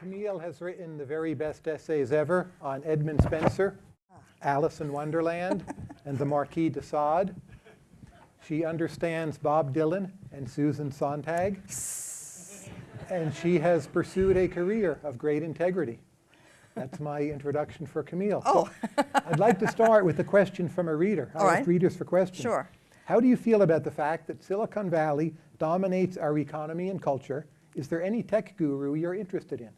Camille has written the very best essays ever on Edmund Spenser, Alice in Wonderland, and the Marquis de Sade. She understands Bob Dylan and Susan Sontag. And she has pursued a career of great integrity. That's my introduction for Camille. Oh, I'd like to start with a question from a reader. All I ask readers for questions. Sure. How do you feel about the fact that Silicon Valley dominates our economy and culture? Is there any tech guru you're interested in?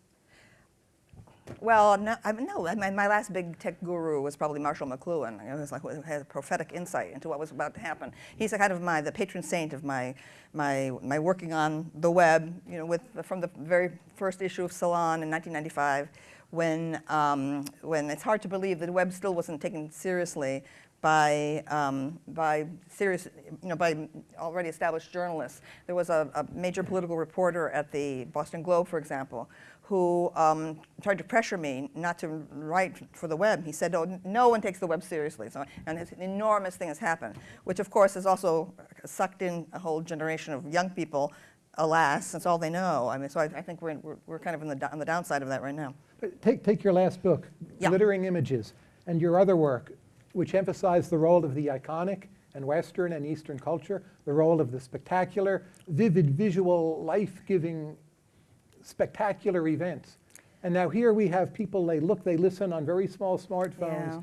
Well, no, I mean, no. My, my last big tech guru was probably Marshall McLuhan. It was like had prophetic insight into what was about to happen. He's a kind of my the patron saint of my my my working on the web. You know, with from the very first issue of Salon in 1995, when um, when it's hard to believe that the web still wasn't taken seriously by um, by serious, you know, by already established journalists. There was a, a major political reporter at the Boston Globe, for example, who um, tried to pressure me not to write for the web. He said, "Oh, no one takes the web seriously." So, and this enormous thing has happened, which of course has also sucked in a whole generation of young people. Alas, that's all they know. I mean, so I, I think we're, we're, we're kind of in the, on the downside of that right now. Take, take your last book, Yeah. Glittering Images, and your other work, which emphasized the role of the iconic and Western and Eastern culture, the role of the spectacular, vivid, visual, life-giving, spectacular events. And now here we have people, they look, they listen on very small smartphones. Yeah.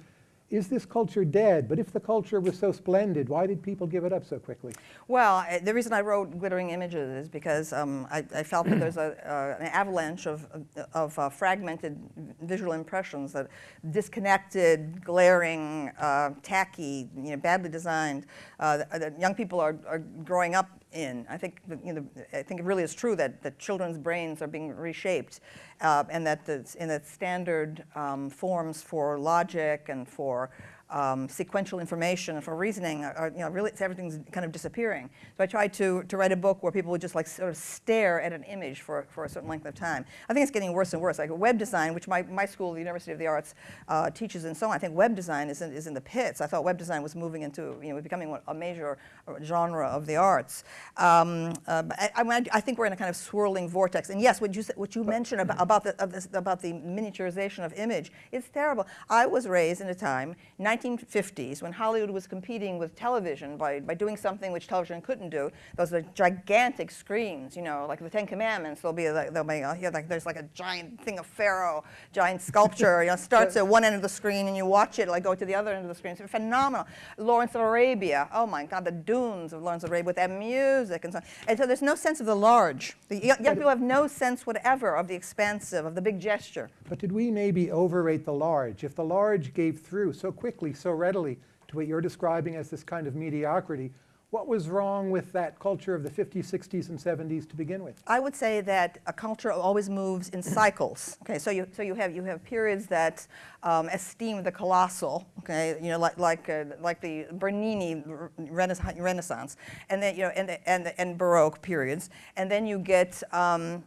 Is this culture dead? But if the culture was so splendid, why did people give it up so quickly? Well, the reason I wrote Glittering Images is because um, I, I felt that there's a, uh, an avalanche of, of uh, fragmented visual impressions that disconnected, glaring, uh, tacky, you know, badly designed, uh, that young people are, are growing up in. I think, you know, I think it really is true that, that children's brains are being reshaped uh, and that the, and that standard um, forms for logic and for um, sequential information for reasoning are, are, you know, really, everything's kind of disappearing. So I tried to, to write a book where people would just like sort of stare at an image for, for a certain length of time. I think it's getting worse and worse. Like web design, which my, my school, the University of the Arts, uh, teaches and so on. I think web design is in, is in the pits. I thought web design was moving into, you know, becoming a major uh, genre of the arts. Um, uh, I, I, I think we're in a kind of swirling vortex. And yes, what you, what you mentioned about, about, the, this, about the miniaturization of image, it's terrible. I was raised in a time, 1950s, when Hollywood was competing with television by, by doing something which television couldn't do. Those are gigantic screens, you know, like the Ten Commandments. There'll be, like, there'll be uh, here, like, there's like a giant thing of Pharaoh, giant sculpture. you know, starts at one end of the screen and you watch it, like go to the other end of the screen. It's phenomenal. Lawrence of Arabia. Oh my God, the dunes of Lawrence of Arabia with that music and so on. And so there's no sense of the large. The young people have no sense whatever of the expansive, of the big gesture. But did we maybe overrate the large? If the large gave through so quickly, so readily to what you're describing as this kind of mediocrity, what was wrong with that culture of the 50s, 60s, and 70s to begin with? I would say that a culture always moves in cycles. Okay, so you so you have you have periods that um, esteem the colossal. Okay, you know like like uh, like the Bernini Renaissance, Renaissance, and then you know and the, and the, and Baroque periods, and then you get. Um,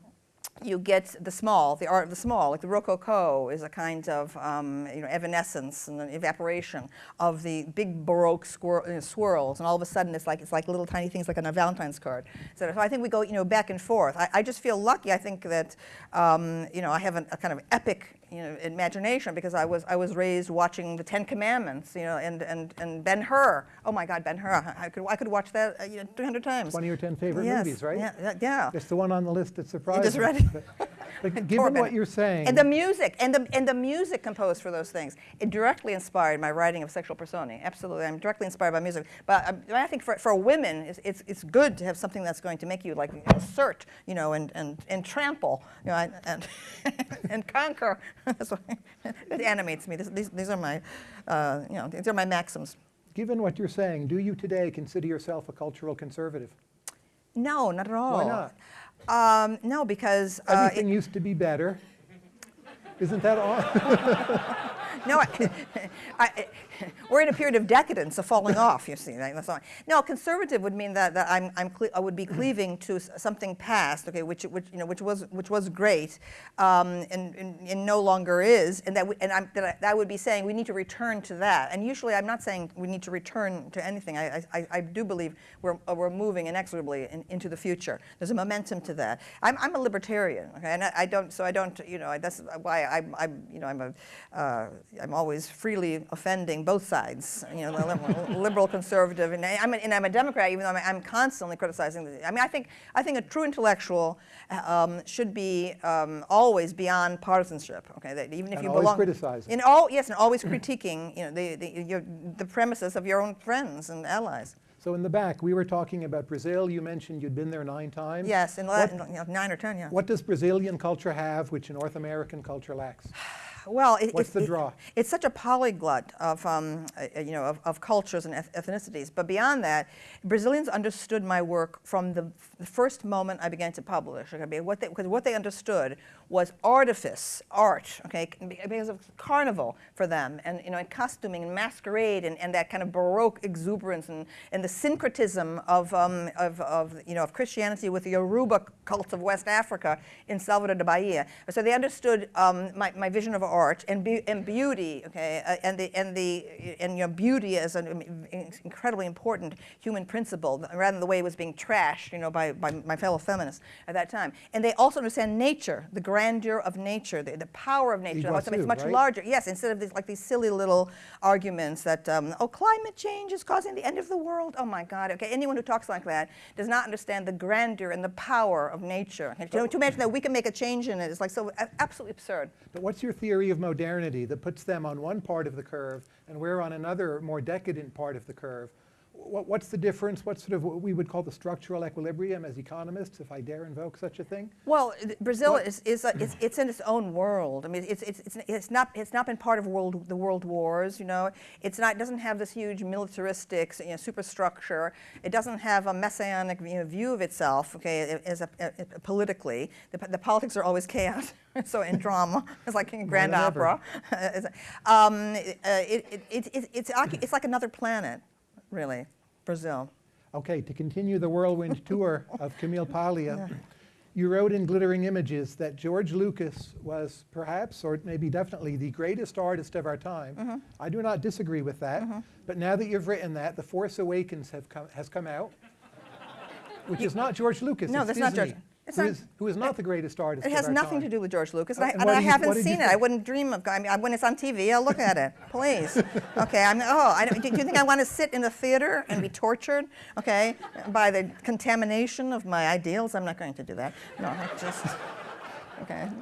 you get the small, the art of the small, like the Rococo is a kind of um, you know, evanescence and an evaporation of the big Baroque swir- uh, swirls, and all of a sudden it's like it's like little tiny things like on a Valentine's card. So, so I think we go you know back and forth. I, I just feel lucky. I think that um, you know I have a kind of epic you know imagination because I was I was raised watching the Ten Commandments, you know, and and and Ben Hur. Oh my God, Ben Hur! I could I could watch that uh, you know 300 times. 20 or 10 favorite yes. movies, right? Yeah, yeah. It's the one on the list that surprised just read it. But, but given what you're saying, And the music, and the, and the music composed for those things, it directly inspired my writing of sexual personae. Absolutely, I'm directly inspired by music. But um, I think for, for women, it's, it's, it's good to have something that's going to make you like assert, you know, and, and, and trample, you know, and, and, and conquer. That's what, it animates me. This, these, these are my, uh, you know, these are my maxims. given what you're saying, do you today consider yourself a cultural conservative? No, not at all. Why not? Um, no, because uh, Everything used to be better. Isn't that all? No, I, I, we're in a period of decadence, of falling off. You see, right? That's all. No, conservative would mean that, that I'm, I'm cle- I would be cleaving to something past, okay, which, which you know, which was, which was great, um, and, and, and no longer is, and that, we, and I'm, that I, that I would be saying we need to return to that. And usually, I'm not saying we need to return to anything. I, I- I, I do believe we're, uh, we're moving inexorably in, into the future. There's a momentum to that. I'm, I'm a libertarian, okay, and I, I don't, so I don't, you know, that's why I'm, I'm you know, I'm a, uh, I'm always freely offending both sides, you know, liberal, liberal conservative, and I'm, a, and I'm a Democrat, even though I'm, I'm constantly criticizing. The, I mean, I think, I think a true intellectual um, should be um, always beyond partisanship. Okay, that even if And you always belong, criticizing. in all, yes, and always critiquing, you know, the, the, your, the premises of your own friends and allies. So in the back, we were talking about Brazil. You mentioned you'd been there nine times. Yes, in, What- Latin, you know, nine or ten, yeah. What does Brazilian culture have which North American culture lacks? Well, it, What's it- the it- draw? it's such a polyglot of, um, uh, you know, of, of cultures and eth- ethnicities. But beyond that, Brazilians understood my work from the, the first moment I began to publish. Okay, because what they, because what they understood was artifice, art, okay, because of carnival for them, and you know, and costuming and masquerade, and, and that kind of baroque exuberance, and, and the syncretism of, um, of, of, you know, of Christianity with the Yoruba cult of West Africa in Salvador de Bahia. So they understood um, my, my vision of art and, be- and beauty, okay, uh, and the and the and you know, beauty as an incredibly important human principle, rather than the way it was being trashed, you know, by, by my fellow feminists at that time. And they also understand nature, the grandeur of nature, the, the power of nature. it's, much right? larger. Yes, instead of these like these silly little arguments that um, oh, climate change is causing the end of the world. Oh my God. Okay, anyone who talks like that does not understand the grandeur and the power of nature. And to, to imagine that we can make a change in it is like so absolutely absurd. But what's your theory of modernity that puts them on one part of the curve and we're on another more decadent part of the curve? What, what's the difference? What's sort of what we would call the structural equilibrium as economists, if I dare invoke such a thing? Well, Brazil What- is, is a, it's, it's in its own world. I mean, it's, it's, it's, it's, not, it's not been part of world, the world wars, you know. It's not, it doesn't have this huge militaristic you know, superstructure. It doesn't have a messianic you know, view of itself, okay, as a, a- a- politically. The, the politics are always chaos, so in drama. It's like in grand opera. um, uh, it, it, it, it's, it's, it's like another planet, really, Brazil. Okay, to continue the whirlwind tour of Camille Paglia, you wrote in Glittering Images that George Lucas was perhaps, or maybe definitely, the greatest artist of our time. Mm-hmm. I do not disagree with that. But now that you've written that, The Force Awakens have come, has come out, which is not George Lucas. No, that's not George- Disney, who is- who is not the greatest artist It has nothing time. to do with George Lucas, Uh, and I, and I you- haven't what seen it. I wouldn't dream of. I mean, when it's on TV, I'll look at it. Please, okay. I'm. Oh, I don't, do, do you think I want to sit in the theater and be tortured, okay, by the contamination of my ideals? I'm not going to do that. No, I just. Okay.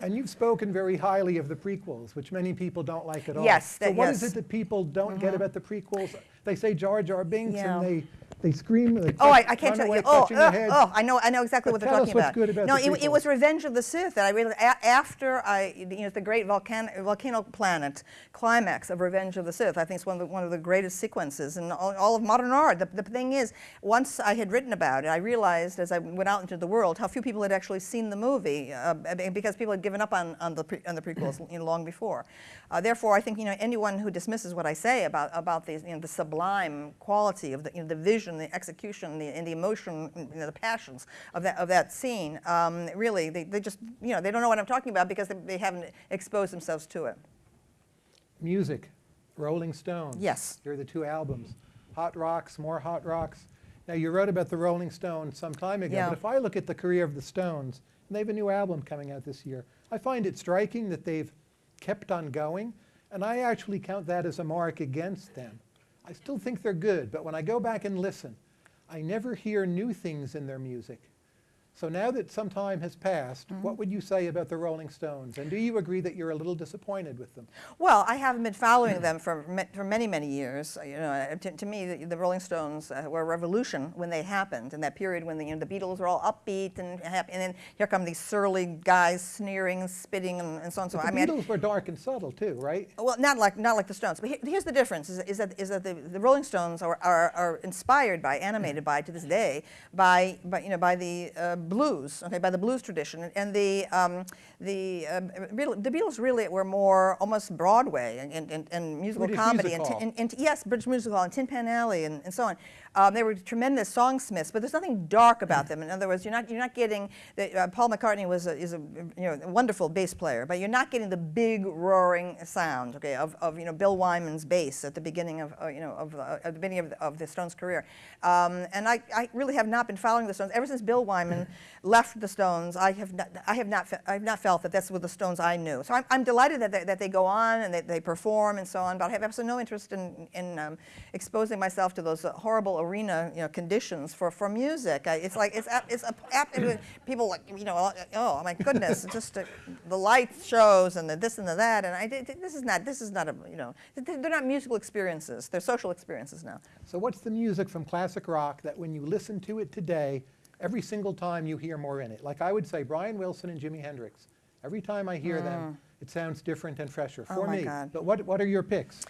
And you've spoken very highly of the prequels, which many people don't like at all. Yes, So that- what is yes. it that people don't get about the prequels? They say Jar Jar Binks Yeah. and they, they scream. They Oh, I, I can't tell you. Oh, their oh, I know, I know exactly what they're talking about. good about no, it, it was. Revenge of the Sith that I really, a, after I, you know, the great volcano, volcano planet climax of Revenge of the Sith. I think it's one of the, one of the greatest sequences in all, all of modern art. The, the thing is, once I had written about it, I realized as I went out into the world how few people had actually seen the movie uh, because people had given up on, on, the, pre, on the prequels you know, long before. Uh, therefore, I think you know anyone who dismisses what I say about about these, you know, the sublime quality of the, you know, the vision, the execution, the, and the emotion, you know, the passions of that of that scene, um, really, they, they just you know they don't know what I'm talking about because they, they haven't exposed themselves to it. Music, Rolling Stones. Yes. Here are the two albums. Hot Rocks, more Hot Rocks. Now, you wrote about the Rolling Stones some time ago, Yeah. but if I look at the career of the Stones, and they have a new album coming out this year, I find it striking that they've kept on going, and I actually count that as a mark against them. I still think they're good, but when I go back and listen, I never hear new things in their music. So now that some time has passed, Mm-hmm. what would you say about the Rolling Stones? And do you agree that you're a little disappointed with them? Well, I haven't been following them for, for many, many years. You know, uh, to, to me, the, the Rolling Stones uh, were a revolution when they happened, in that period when the, you know, the Beatles were all upbeat and happy, and then here come these surly guys sneering and spitting and, and so on and so on. the I mean, Beatles were dark and subtle too, right? well, not like not like the Stones, but here, here's the difference: is, is that is that the, the Rolling Stones are, are, are inspired by, animated by, to this day, by, by you know by the uh, blues, okay, by the blues tradition. And the, um, the, Beatle- the Beatles really were more almost Broadway and, and, and, and musical British comedy. music and, and, and, yes, British Music Hall and Tin Pan Alley and, and so on. Um, they were tremendous songsmiths, but there's nothing dark about them. In other words, you're not, you're not getting, the, uh, Paul McCartney was a, is a, you know, a wonderful bass player, but you're not getting the big roaring sound, okay, of, of you know, Bill Wyman's bass at the beginning of, uh, you know, of, uh, at the beginning of the, of the Stones' career. Um, and I, I really have not been following the Stones. Ever since Bill Wyman left the Stones, I have not, I have not, I have not felt that that's what the Stones I knew. So I'm, I'm delighted that they, that they go on and they, they perform and so on, but I have absolutely no interest in, in um, exposing myself to those horrible arena you know, conditions for, for music. I, it's like, it's, a- it's a, people like, you know, oh my goodness, just uh, the light shows and the this and the that, and I, did- this is not, this is not a, you know, they're not musical experiences, they're social experiences now. So what's the music from classic rock that when you listen to it today, every single time you hear more in it? Like I would say Brian Wilson and Jimi Hendrix. Every time I hear them, it sounds different and fresher for Mm. Oh me. God. But what, what are your picks?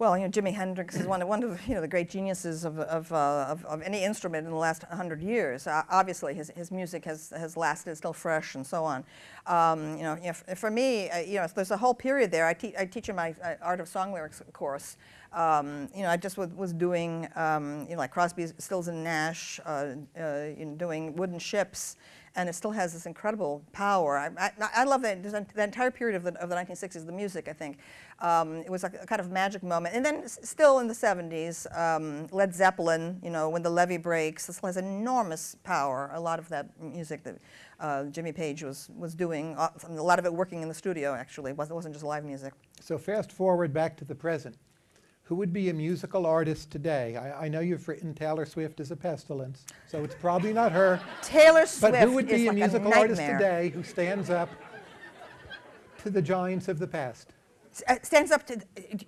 Well, you know, Jimi Hendrix is one of, one of the, you know, the great geniuses of, of, uh, of, of any instrument in the last hundred years. Uh, obviously, his, his music has, has lasted, still fresh, and so on. Um, you know, if, for me, uh, you know, there's a whole period there. I, I teach in my uh, Art of Song Lyrics course. Um, you know, I just was, was doing, um, you know, like Crosby, Stills and Nash, uh, uh, in doing wooden ships, and it still has this incredible power. I, I, I love that, the entire period of the, of the 1960s, the music, I think. Um, it was a, kind of magic moment. And then still in the 70s, um, Led Zeppelin, you know, when the levee breaks, this has enormous power. A lot of that music that uh, Jimmy Page was, was doing, uh, a lot of it working in the studio, actually. It wasn't just live music. So fast forward back to the present. Who would be a musical artist today? I, I know you've written Taylor Swift as a pestilence, so it's probably not her. Taylor Swift But who would be a like musical a artist today who stands up to the giants of the past? Uh, stands up to,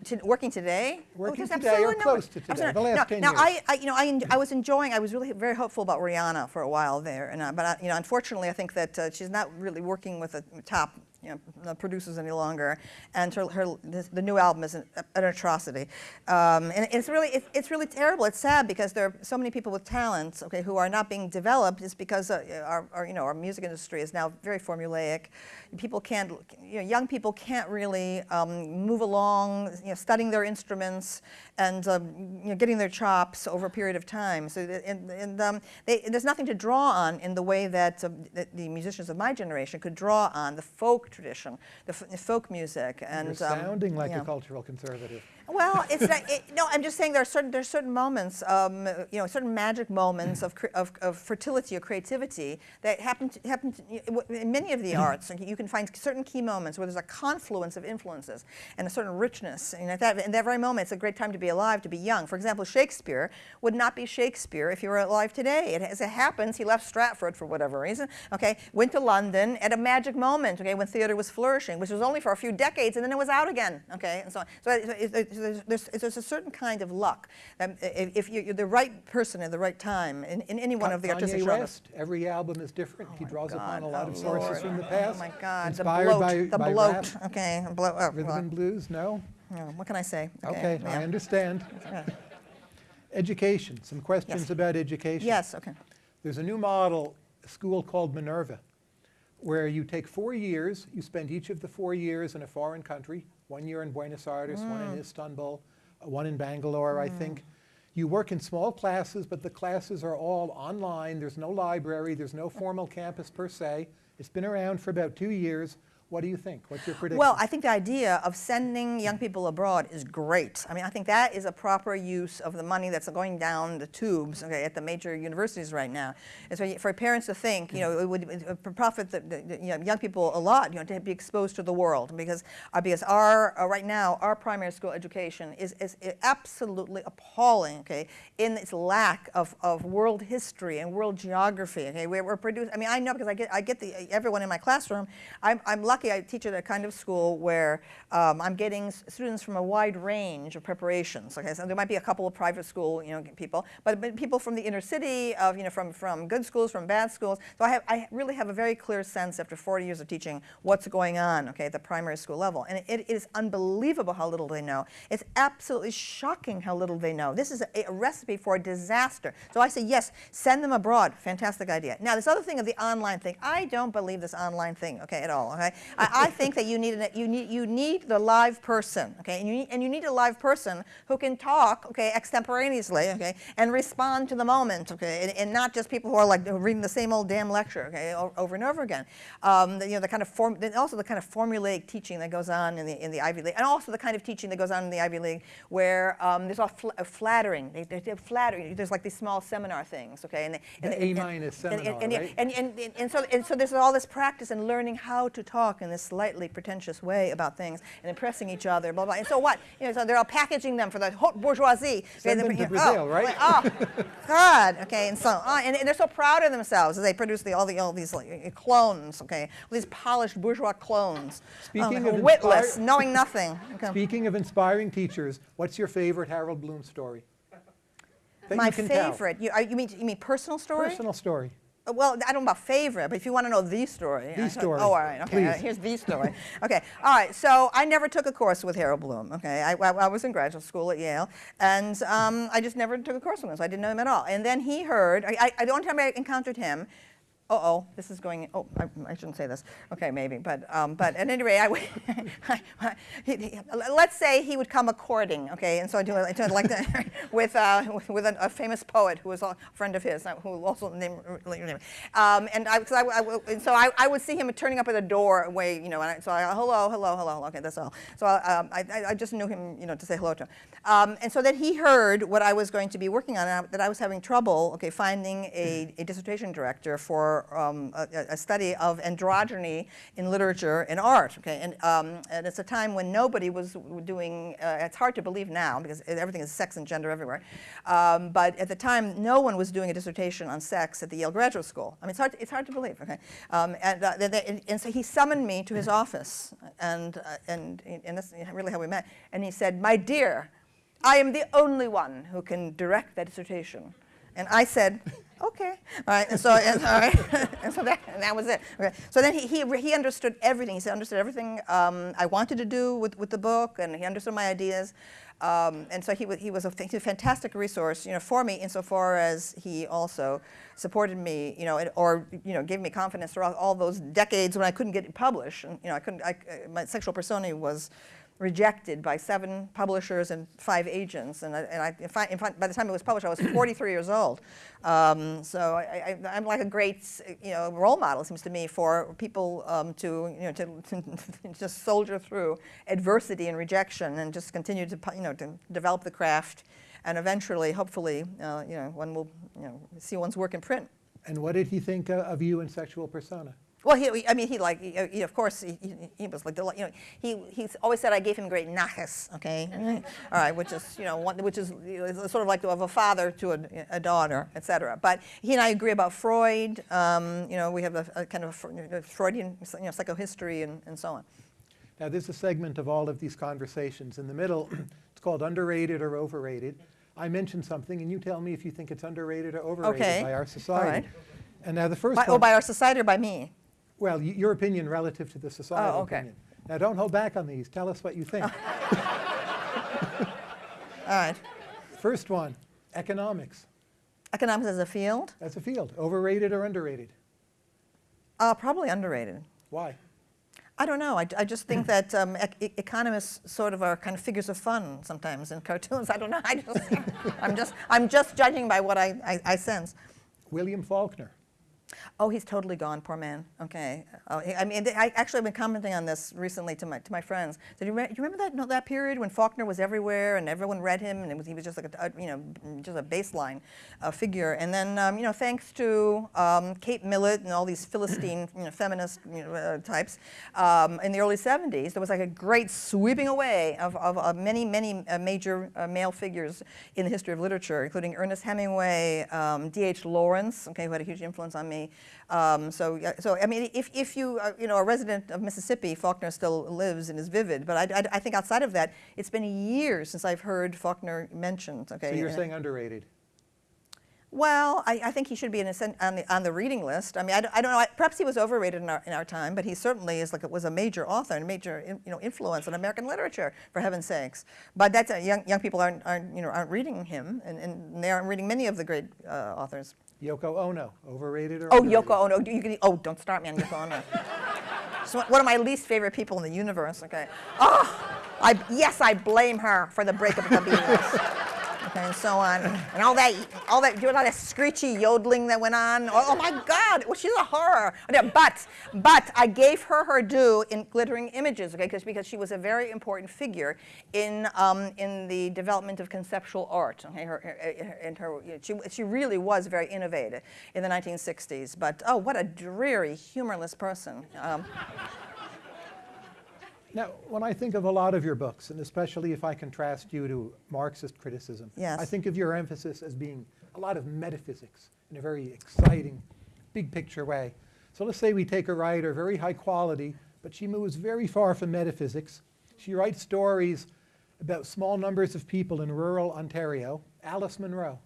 to working today. Working there's today or close to absolutely today, the last now, 10 now years. I, I, you know, I, I was enjoying. I was really very hopeful about Rihanna for a while there, and uh, but uh, you know, unfortunately, I think that uh, she's not really working with the top. You know, uh, producers any longer, and her, her this, the new album is an, an atrocity, um, and it's really it's, it's really terrible. It's sad because there are so many people with talents, okay, who are not being developed. It's because uh, our, our you know our music industry is now very formulaic. People can't, you know, young people can't really um, move along, you know, studying their instruments and um, you know, getting their chops over a period of time. So, and, and um, they, there's nothing to draw on in the way that, um, that the musicians of my generation could draw on the folk tradition, the, folk music, and You're um, sounding like yeah. a cultural conservative. Well, it's not, it, no. I'm just saying there are certain there are certain moments, um, you know, certain magic moments of, of, of fertility or creativity that happen to, happen to, in many of the arts. You can find certain key moments where there's a confluence of influences and a certain richness. And at that, in that very moment, it's a great time to be alive, to be young. For example, Shakespeare would not be Shakespeare if he were alive today. It, as it happens, he left Stratford for whatever reason. Okay, went to London at a magic moment. Okay, when theater was flourishing, which was only for a few decades, and then it was out again. Okay, and so on. So it, it, it, there's, there's, there's a certain kind of luck. Um, if if you- you're the right person at the right time in, in any one of the artistic genres. Every album is different. he my draws upon a lot oh of sources from the past. Oh my God, Inspired the bloat, by, the by bloat. rap, Okay, bloat. oh, rhythm well, and blues. No. yeah, what can I say? Okay, yeah. I understand. Yeah. Education. Some questions Yes. about education. Yes. Okay. There's a new model, a school called Minerva, where you take four years, you spend each of the four years in a foreign country, one year in Buenos Aires, one Mm. in Istanbul, uh, one in Bangalore, I think. You work in small classes, but the classes are all online. There's no library, there's no formal campus per se. It's been around for about two years. What do you think? What's your prediction? Well, I think the idea of sending young people abroad is great. I mean, I think that is a proper use of the money that's going down the tubes okay, at the major universities right now. And so for parents to think, you know, it would it would profit the, the, you know, young people a lot, you know, to be exposed to the world because uh, because our uh, right now our primary school education is is absolutely appalling. Okay, in its lack of, of world history and world geography. Okay, we're, we're producing. I mean, I know because I get I get the everyone in my classroom. I'm I'm lucky lucky. I teach at a kind of school where um, I'm getting students from a wide range of preparations. Okay, so there might be a couple of private school, you know, people, but, people from the inner city, of you know, from from good schools, from bad schools. So I have I really have a very clear sense after 40 years of teaching what's going on. Okay, at the primary school level, and it, it is unbelievable how little they know. It's absolutely shocking how little they know. This is a, a recipe for disaster. So I say yes, send them abroad. Fantastic idea. Now this other thing of the online thing, I don't believe this online thing. Okay, at all. Okay, I, I think that you need an, you need you need the live person. Okay, and you need, and you need a live person who can talk. Okay, extemporaneously. Okay, and respond to the moment. Okay, and, and not just people who are like reading the same old damn lecture. Okay, over and over again. Um, the, you know the kind of form, also the kind of formulaic teaching that goes on in the in the Ivy League, and also the kind of teaching that goes on in the Ivy League where um, there's all fl- flattering. They, they, they're flattering. There's like these small seminar things. Okay, and, they- and The A-minus and- and- seminar, and, right? and, and, and, and so, and so there's all this practice in learning how to talk in this slightly pretentious way about things and impressing each other, blah, blah. And so what? You know, so they're all packaging them for the haute bourgeoisie. Send them they're- to Brazil, oh, right? Oh, God. Okay, and so on. And, and they're so proud of themselves as they produce the, all, the, all these like, clones, okay? All these polished bourgeois clones. Speaking um, of witless, knowing nothing. Okay. Speaking of inspiring teachers, what's your favorite Harold Bloom story? My you favorite. You, are- you, mean, you mean personal story? Personal story. Well, I don't know about favorite, but if you want to know the story. The story, Oh, all right. Okay. please. here's the story. okay. All right. So I never took a course with Harold Bloom. Okay. I, I, I was in graduate school at Yale, and um, I just never took a course with him, so I didn't know him at all. And then he heard. I, I, the only time I encountered him. Oh, this is going. Oh, I, I shouldn't say this. Okay, maybe, but um, but at any rate, I, let's say he would come a courting. Okay, and so I do, I do like that with uh, with, with a, a famous poet who was a friend of his, uh, who also named um, and I, cause I, and so I, I would see him turning up at a doorway, you know, and so I hello, hello, hello. Okay, that's all. So um, I, I, just knew him, you know, to say hello to him. Um, and so then he heard what I was going to be working on, that I was having trouble, okay, finding a, a dissertation director for um, a, a study of androgyny in literature and art, okay, and, um, and it's a time when nobody was doing. Uh, it's hard to believe now because everything is sex and gender everywhere, um, but at the time, no one was doing a dissertation on sex at the Yale Graduate School. I mean, it's hard. it's hard to believe, okay, um, and, uh, and so he summoned me to his office, and uh, and and that's really how we met. And he said, "My dear." I am the only one who can direct that dissertation. And I said, okay. All right, and so, and, all right. and so that, and that was it. Okay. So then he, he, he understood everything. He understood everything um, I wanted to do with, with the book, and he understood my ideas. Um, and so he, he was a, a fantastic resource, you know, for me insofar as he also supported me, you know, or you know, gave me confidence throughout all those decades when I couldn't get published. And you know, I couldn't. I, uh, my Sexual Personae was rejected by seven publishers and five agents. And, I, and I, in fact, in fact, by the time it was published, I was 43 years old. Um, so I, I, I'm like a great, you know, role model, seems to me, for people um, to, you know, to, to just soldier through adversity and rejection and just continue to, you know, to develop the craft. And eventually, hopefully, uh, you know, one will, you know, see one's work in print. And what did he think uh, of you and Sexual Personae? Well, he, I mean, he like, he, he- of course, he, he, he was like, deli- you know, he he's always said I gave him great nachas, okay, all right, which is, you know, one, which is you know, it's sort of like of a father to a, a daughter, et cetera. But he and I agree about Freud. Um, you know, we have a, a kind of a Freudian, you know, psychohistory and, and so on. Now, there's a segment of all of these conversations. In the middle, it's called underrated or overrated. I mention something, and you tell me if you think it's underrated or overrated Okay. by our society. right. And now the first By, one, oh, by our society or by me? Well, your opinion relative to the societal Oh, okay. opinion. Now, don't hold back on these. Tell us what you think. All right. First one, economics. Economics as a field? As a field. Overrated or underrated? Uh, probably underrated. Why? I don't know. I, I just think that um, e- economists sort of are kind of figures of fun sometimes in cartoons. I don't know. I just, I'm just, I'm just judging by what I, I, I sense. William Faulkner. Oh, he's totally gone, poor man. Okay. Oh, I mean, I actually have been commenting on this recently to my to my friends. Did you, re- you remember that no, that period when Faulkner was everywhere and everyone read him and was, he was just like a, you know just a baseline uh, figure. And then um, you know thanks to um, Kate Millett and all these Philistine you know, feminist you know, uh, types um, in the early 70s, there was like a great sweeping away of, of, of many many uh, major uh, male figures in the history of literature, including Ernest Hemingway, um, D.H. Lawrence, okay, who had a huge influence on me. Um, so, so I mean, if, if you are, you know, a resident of Mississippi, Faulkner still lives and is vivid. But I, I, I think outside of that, it's been years since I've heard Faulkner mentioned. Okay. So you're and- saying underrated? well, I, I think he should be in a on, the, on the reading list. I mean, I, don't- I don't know. I- Perhaps he was overrated in our, in our time, but he certainly is like it was a major author and a major in- you know influence on American literature, for heaven's sakes. But that's uh, young young people aren't, aren't you know aren't reading him, and, and they aren't reading many of the great uh, authors. Yoko Ono, overrated or Oh, underrated? Yoko Ono. You can, oh, don't start me on Yoko Ono. She's one- one of my least favorite people in the universe. Okay. Oh, I yes, I blame her for the breakup of the Beatles. And so on, and all that, all that, you all that screechy yodeling that went on. Oh, oh my God, well, she's a horror. But, but I gave her her due in glittering images, okay, because because she was a very important figure in um, in the development of conceptual art. Okay, her, her, her- and her, you know, she she really was very innovative in the 1960s. But oh, what a dreary, humorless person. Um, Now, when I think of a lot of your books, and especially if I contrast you to Marxist criticism, Yes. I think of your emphasis as being a lot of metaphysics in a very exciting, big picture way. So let's say we take a writer, very high quality, but she moves very far from metaphysics. She writes stories about small numbers of people in rural Ontario. Alice Munro.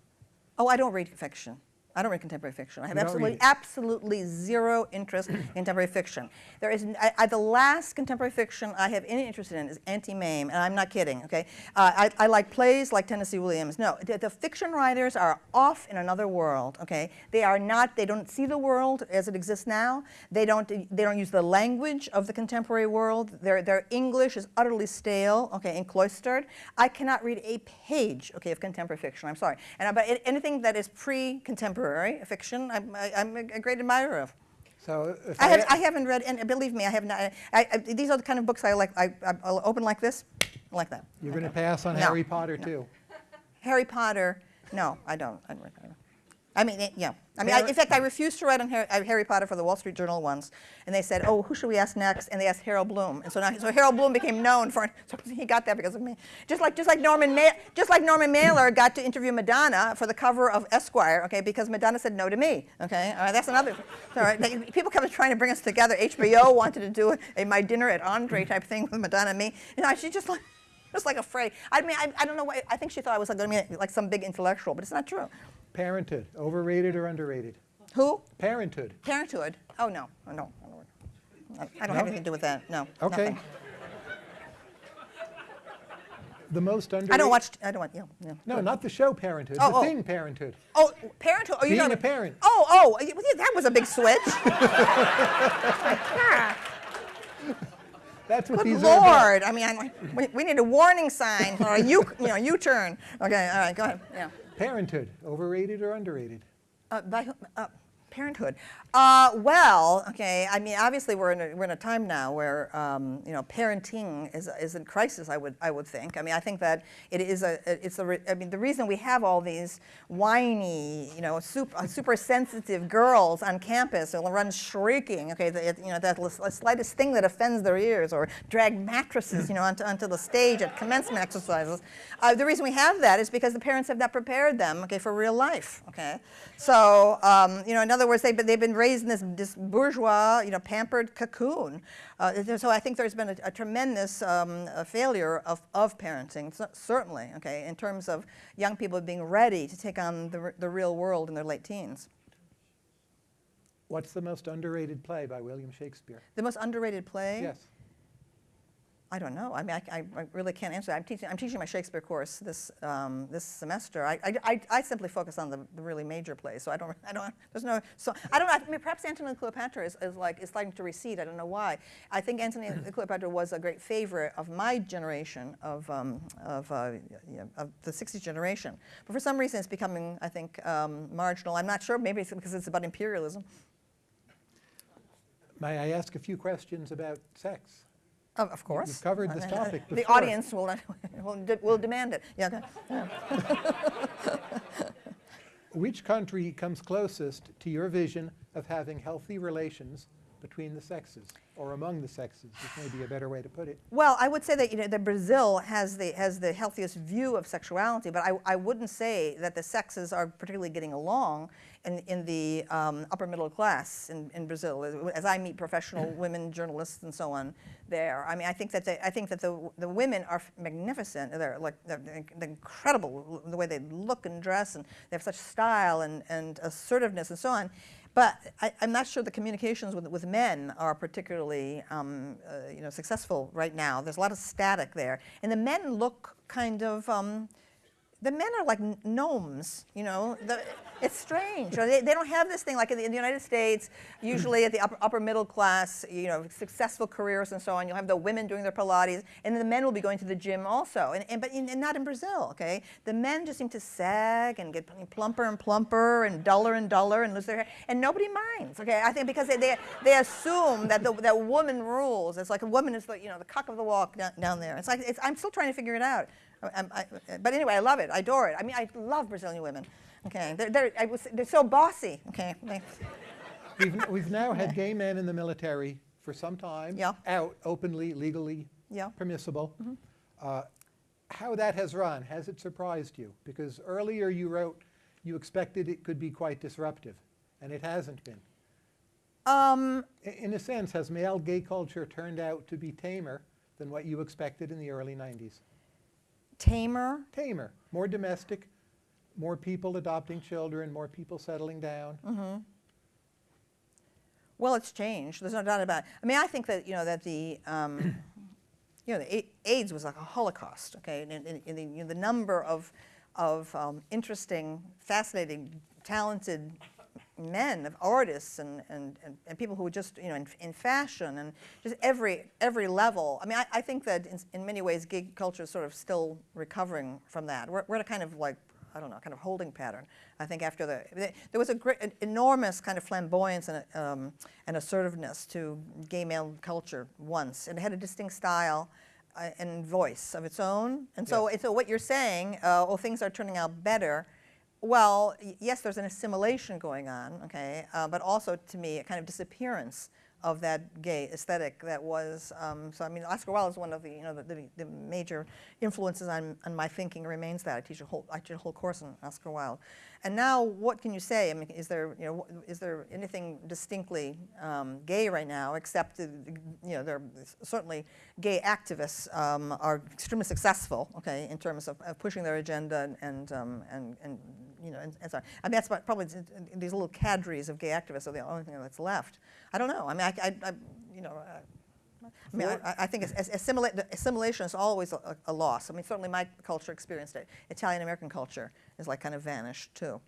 Oh, I don't read fiction. I don't read contemporary fiction. I have absolutely, absolutely zero interest in contemporary fiction. There is, I, I- the last contemporary fiction I have any interest in is Auntie Mame, and I'm not kidding, okay? Uh, I, I like plays like Tennessee Williams. No, the, the fiction writers are off in another world, okay? They are not, they don't see the world as it exists now. They don't, they don't use the language of the contemporary world. Their, their English is utterly stale, okay, and cloistered. I cannot read a page, okay, of contemporary fiction, I'm sorry. And about anything that is pre-contemporary fiction, I'm, I, I'm a great admirer of. So I, I, have, I haven't read, and believe me, I have not. I, I, these are the kind of books I like. I, I, I'll open like this, like that. you're going to pass on No, Harry Potter too. Harry Potter. No, I don't. I, don't, I don't. I mean, it- yeah. I mean, I, in fact, I refused to write on Harry, uh, Harry Potter for the Wall Street Journal once, and they said, "Oh, who should we ask next?" And they asked Harold Bloom, and so now, so Harold Bloom became known for. So he got that because of me. Just like, just like Norman, Ma- just like Norman Mailer got to interview Madonna for the cover of Esquire, okay, because Madonna said no to me. Okay, all right, that's another. All right, they, people kept trying to bring us together. HBO wanted to do a my dinner at Andre type thing with Madonna and me. You know, she just like. Just like afraid. I mean, I, I don't know why. I think she thought I was like going to be like some big intellectual, but it's not true. Parenthood, overrated or underrated? Who? Parenthood. Parenthood. Oh no, oh, no. I I don't No? have anything to do with that. No. Okay. nothing. The most underrated. I don't watch. I don't want. Yeah. yeah. No, not the show Parenthood. Oh, the oh. thing Parenthood. Oh, parenthood. Oh, you Being a parent. Oh, oh, that was a big switch. That's what Good these are about. lord. I mean, I'm we, we need a warning sign or a U, you know, U-turn. Okay. All right. Go ahead. Yeah. Parenthood, overrated or underrated? Uh, by, uh, parenthood. Uh, well, okay. I mean, obviously, we're in a, we're in a time now where um, you know parenting is, is in crisis. I would I would think. I mean, I think that it is a it's a. I mean, the reason we have all these whiny, you know, super, super sensitive girls on campus who run shrieking. Okay, the, you know that slightest thing that offends their ears, or drag mattresses, you know, onto, onto the stage at commencement exercises. Uh, the reason we have that is because the parents have not prepared them, okay, for real life. Okay, so um, you know, in other words, they've they've been raised in this, this bourgeois, you know, pampered cocoon. Uh, so I think there's been a, a tremendous um, uh failure of, of parenting, certainly, okay, in terms of young people being ready to take on the, the real world in their late teens. What's the most underrated play by William Shakespeare? The most underrated play? Yes. I don't know. I mean, I, I- I really can't answer. that. I'm teaching, I'm teaching my Shakespeare course this, um, this semester. I, I, I, I simply focus on the, the really major plays, so I don't, I don't, there's no, so, I don't know, I mean, perhaps Antony and Cleopatra is, is like, is starting to recede. I don't know why. I think Antony and Cleopatra was a great favorite of my generation, of, um, of, uh, you know, of the 60s generation. But for some reason, it's becoming, I think, um, marginal. I'm not sure. Maybe it's because it's about imperialism. May I ask a few questions about sex? Of, of course. You've covered this topic The before. audience will, will, de- will demand it. Yeah. Which country comes closest to your vision of having healthy relations between the sexes, or among the sexes, is maybe a better way to put it. Well, I would say that you know that Brazil has the has the healthiest view of sexuality, but I, I wouldn't say that the sexes are particularly getting along in in the um, upper middle class in, in Brazil. As I meet professional women journalists and so on there, I mean, I think that they, I think that the the women are magnificent. They're like they're, they're incredible the way they look and dress, and they have such style and and assertiveness and so on. But I, am not sure the communications with, with men are particularly um, uh, you know, successful right now. There's a lot of static there. And the men look kind of, um, the men are like gnomes, you know. The, it's strange. They, they don't have this thing like in the, in the United States, usually at the upper, upper, middle class, you know, successful careers and so on. You'll have the women doing their Pilates, and the men will be going to the gym also. And, and but in, and not in Brazil, okay? The men just seem to sag and get plumper and plumper and duller and duller and lose their hair, and nobody minds, okay? I think because they, they, they assume that the that woman rules. It's like a woman is the you know the cock of the walk down, down there. It's like it's, I'm still trying to figure it out. I, I, but anyway, I love it. I adore it. I mean, I love Brazilian women. Okay, they're, they're, I was, they're so bossy. Okay. we've, we've now had gay men in the military for some time, Yeah. out openly, legally Yeah. permissible. Uh, how that has run, has it surprised you? Because earlier you wrote you expected it could be quite disruptive, and it hasn't been. Um, In a sense, has male gay culture turned out to be tamer than what you expected in the early 90s? Tamer. Tamer, more domestic, more people adopting children, more people settling down. Mm-hmm. Well, it's changed. There's no doubt about it. I mean, I think that you know that the um, you know the AIDS was like a Holocaust. Okay, and, and, and the, you know, the number of of um, interesting, fascinating, talented men, of artists and, and, and, and, people who were just, you know, in, in, fashion and just every, every level. I mean, I, I think that in, in, many ways gig culture is sort of still recovering from that. We're, we're at a kind of like, I don't know, kind of holding pattern. I think after the, there was a great, an enormous kind of flamboyance and, um, and assertiveness to gay male culture once. And it had a distinct style uh, and voice of its own. And so, so what you're saying, uh, oh, things are turning out better, well, yes, there's an assimilation going on, okay, uh, but also to me a kind of disappearance of that gay aesthetic that was. Um, so I mean, Oscar Wilde is one of the you know the, the, the, major influences on, on my thinking. Remains that I teach a whole I teach a whole course on Oscar Wilde, and now what can you say? I mean, is there you know is there anything distinctly um, gay right now? Except you know there are certainly gay activists um, are extremely successful, okay, in terms of, of pushing their agenda and and and, and you know, and, and so on. I mean, that's probably these little cadres of gay activists are the only thing that's left. I don't know. I mean, I, I, I you know, uh, I mean, I, I think assimilate, assimilation is always a, a, loss. I mean, certainly my culture experienced it. Italian-American culture is like kind of vanished too.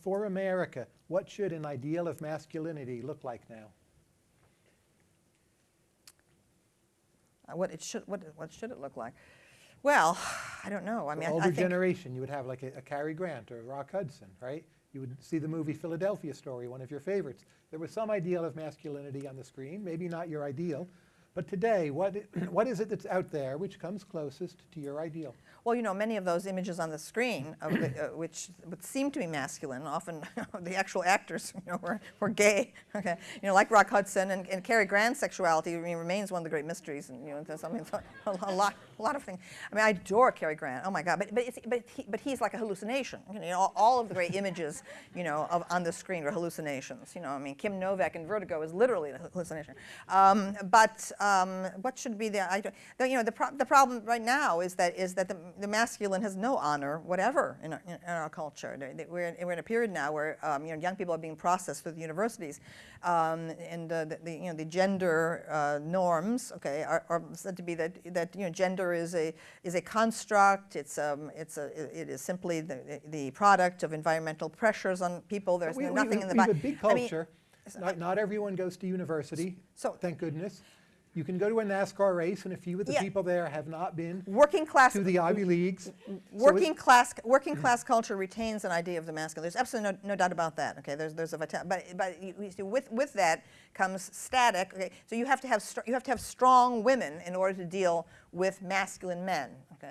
For America, what should an ideal of masculinity look like now? Uh, what it should, what, what should it look like? Well, I don't know. I mean, older I, think generation, you would have like a, a Cary Grant or a Rock Hudson, right? You would see the movie Philadelphia Story, one of your favorites. There was some ideal of masculinity on the screen, maybe not your ideal, but today, what, what is it that's out there which comes closest to your ideal? Well, you know, many of those images on the screen, of the, uh, which would seem to be masculine, often the actual actors, you know, were, were gay. Okay, you know, like Rock Hudson and, and Cary Grant's sexuality I mean, remains one of the great mysteries, and you know, there's something a lot, a lot of things. I mean, I adore Cary Grant. Oh my God, but but but, he, but he's like a hallucination. You know, all, all of the great images, you know, of, on the screen are hallucinations. You know, I mean, Kim Novak in Vertigo is literally a hallucination. Um, but um, what should be the, I, the you know, the, pro the problem right now is that is that the the masculine has no honor whatever in our, in our culture. We're in, we're in, a period now where um, you know, young people are being processed through the universities, um, and uh, the, the, you know, the gender uh, norms, okay, are, are, said to be that, that you know, gender is a, is a construct, it's, um, it's a, it is simply the, the product of environmental pressures on people. There's we, nothing we, in the We have a big I mean, culture. not, not everyone goes to university, so, thank goodness. You can go to a NASCAR race, and a few of the Yeah. people there have not been working class to the Ivy Leagues. Working it's- class working class culture retains an idea of the masculine. There's absolutely no, no doubt about that. Okay, there's there's a vital, but but you, you see, with with that comes static. Okay, so you have to have you have to have strong women in order to deal with masculine men.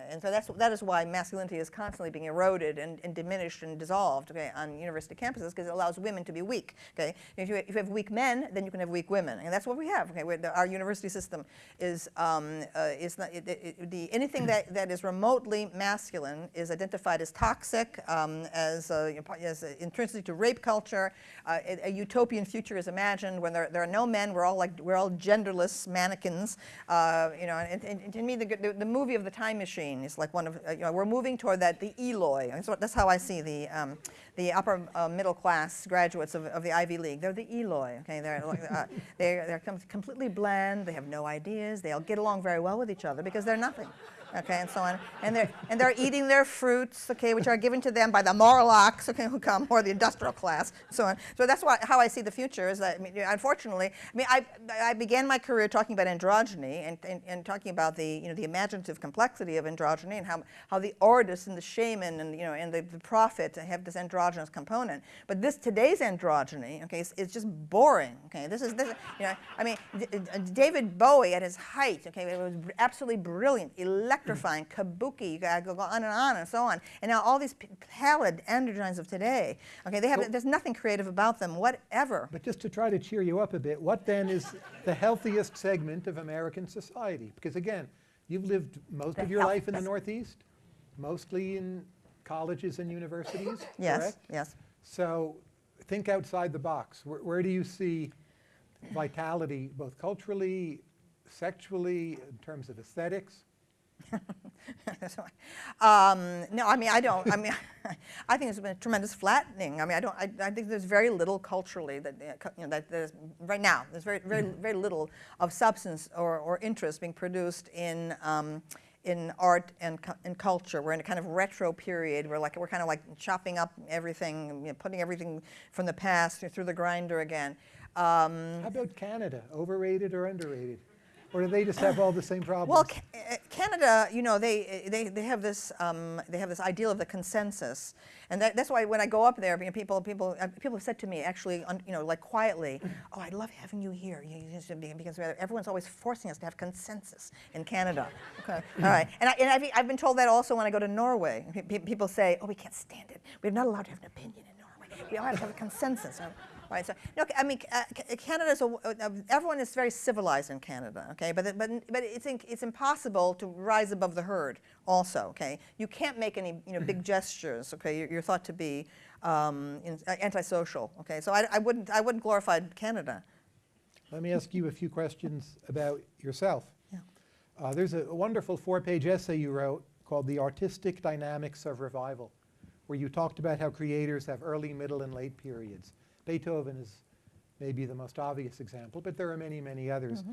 And so that's, that is why masculinity is constantly being eroded and, and diminished and dissolved okay, on university campuses because it allows women to be weak. Okay? If, you, if you have weak men, then you can have weak women. And that's what we have. Okay? The, our university system is, um, uh, is not, it, it, the, anything that, that is remotely masculine is identified as toxic, um, as, uh, as intrinsic to rape culture. Uh, a, a utopian future is imagined when there, there are no men. We're all like we're all genderless mannequins. Uh, you know, and, and, and to me, the, the, the movie of the time machine is like one of uh, you know, we're moving toward that the Eloi. That's how I see the um, the upper uh, middle class graduates of, of the Ivy League. They're the Eloi. Okay, they're uh, they're they're com completely bland. They have no ideas. They all get along very well with each other because they're nothing okay, and so on. And they're, and they're eating their fruits, okay, which are given to them by the Morlocks, okay, who come, or the industrial class, so on. So that's why, how I see the future is that, I mean, unfortunately, I mean, I, I began my career talking about androgyny and, and, and talking about the, you know, the imaginative complexity of androgyny and how, how the artist and the shaman and, you know, and the, the prophet have this androgynous component. But this, today's androgyny, okay, is, is just boring, okay. This is, this, you know, I mean, David Bowie at his height, okay, it was absolutely brilliant, electric electrifying, kabuki, you gotta go on and on and so on. And now all these pallid androgynes of today, okay, they have, there's nothing creative about them, whatever. But just to try to cheer you up a bit, what then is the healthiest segment of American society? Because again, you've lived most The of your life in the Northeast, mostly in colleges and universities, Yes, correct? yes. So think outside the box. Where, where do you see vitality, both culturally, sexually, in terms of aesthetics? um, no, I mean, I don't. I mean, I think there's been a tremendous flattening. I mean, I don't. I, I think there's very little culturally that you know that there's right now. There's very, very, very little of substance or, or interest being produced in. Um, in art and, and culture. We're in a kind of retro period. We're like we're kind of like chopping up everything, you know, putting everything from the past through the grinder again. Um, How about Canada? Overrated or underrated? Or do they just have all the same problems? Well, uh, Canada, you know, they, they, they have this um, they have this ideal of the consensus, and that, that's why when I go up there, you know, people people uh, people have said to me actually, un, you know, like quietly, "Oh, I love having you here," you because everyone's always forcing us to have consensus in Canada. Okay, all right, and, I, and I've, I've been told that also when I go to Norway. Pe- pe- People say, "Oh, we can't stand it. We're not allowed to have an opinion in Norway. We all have to have a consensus." Right, so, no, I mean, uh, Canada's, a, uh, everyone is very civilized in Canada, okay, but, but, but it's, in, it's impossible to rise above the herd also, okay. You can't make any, you know, big gestures, okay, you're, you're thought to be um, in, uh, antisocial, okay, so I, I, wouldn't, I wouldn't glorify Canada. Let me ask you a few questions about yourself. Yeah. Uh, there's a wonderful four-page essay you wrote called The Artistic Dynamics of Revival, where you talked about how creators have early, middle, and late periods. Beethoven is maybe the most obvious example, but there are many, many others. Mm-hmm.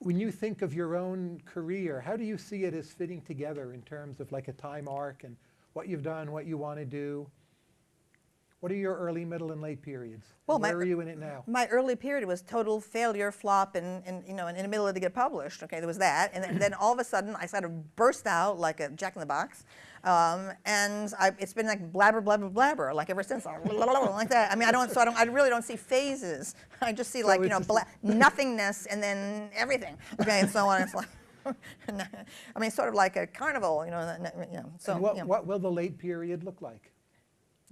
When you think of your own career, how do you see it as fitting together in terms of like a time arc and what you've done, what you want to do? What are your early, middle, and late periods? Well, And my- where are you in it now? My early period was total failure, flop, and, and you know, and in the middle of to get published. Okay, there was that, and then, then all of a sudden I sort of burst out like a Jack in the Box, um, and I, it's been like blabber, blabber, blabber, like ever since, like that. I mean, I don't, so I don't, I really don't see phases. I just see like you know, nothingness and then everything. Okay, and so on. It's like. I mean, sort of like a carnival, you know. you know, so what, you know. what will the late period look like?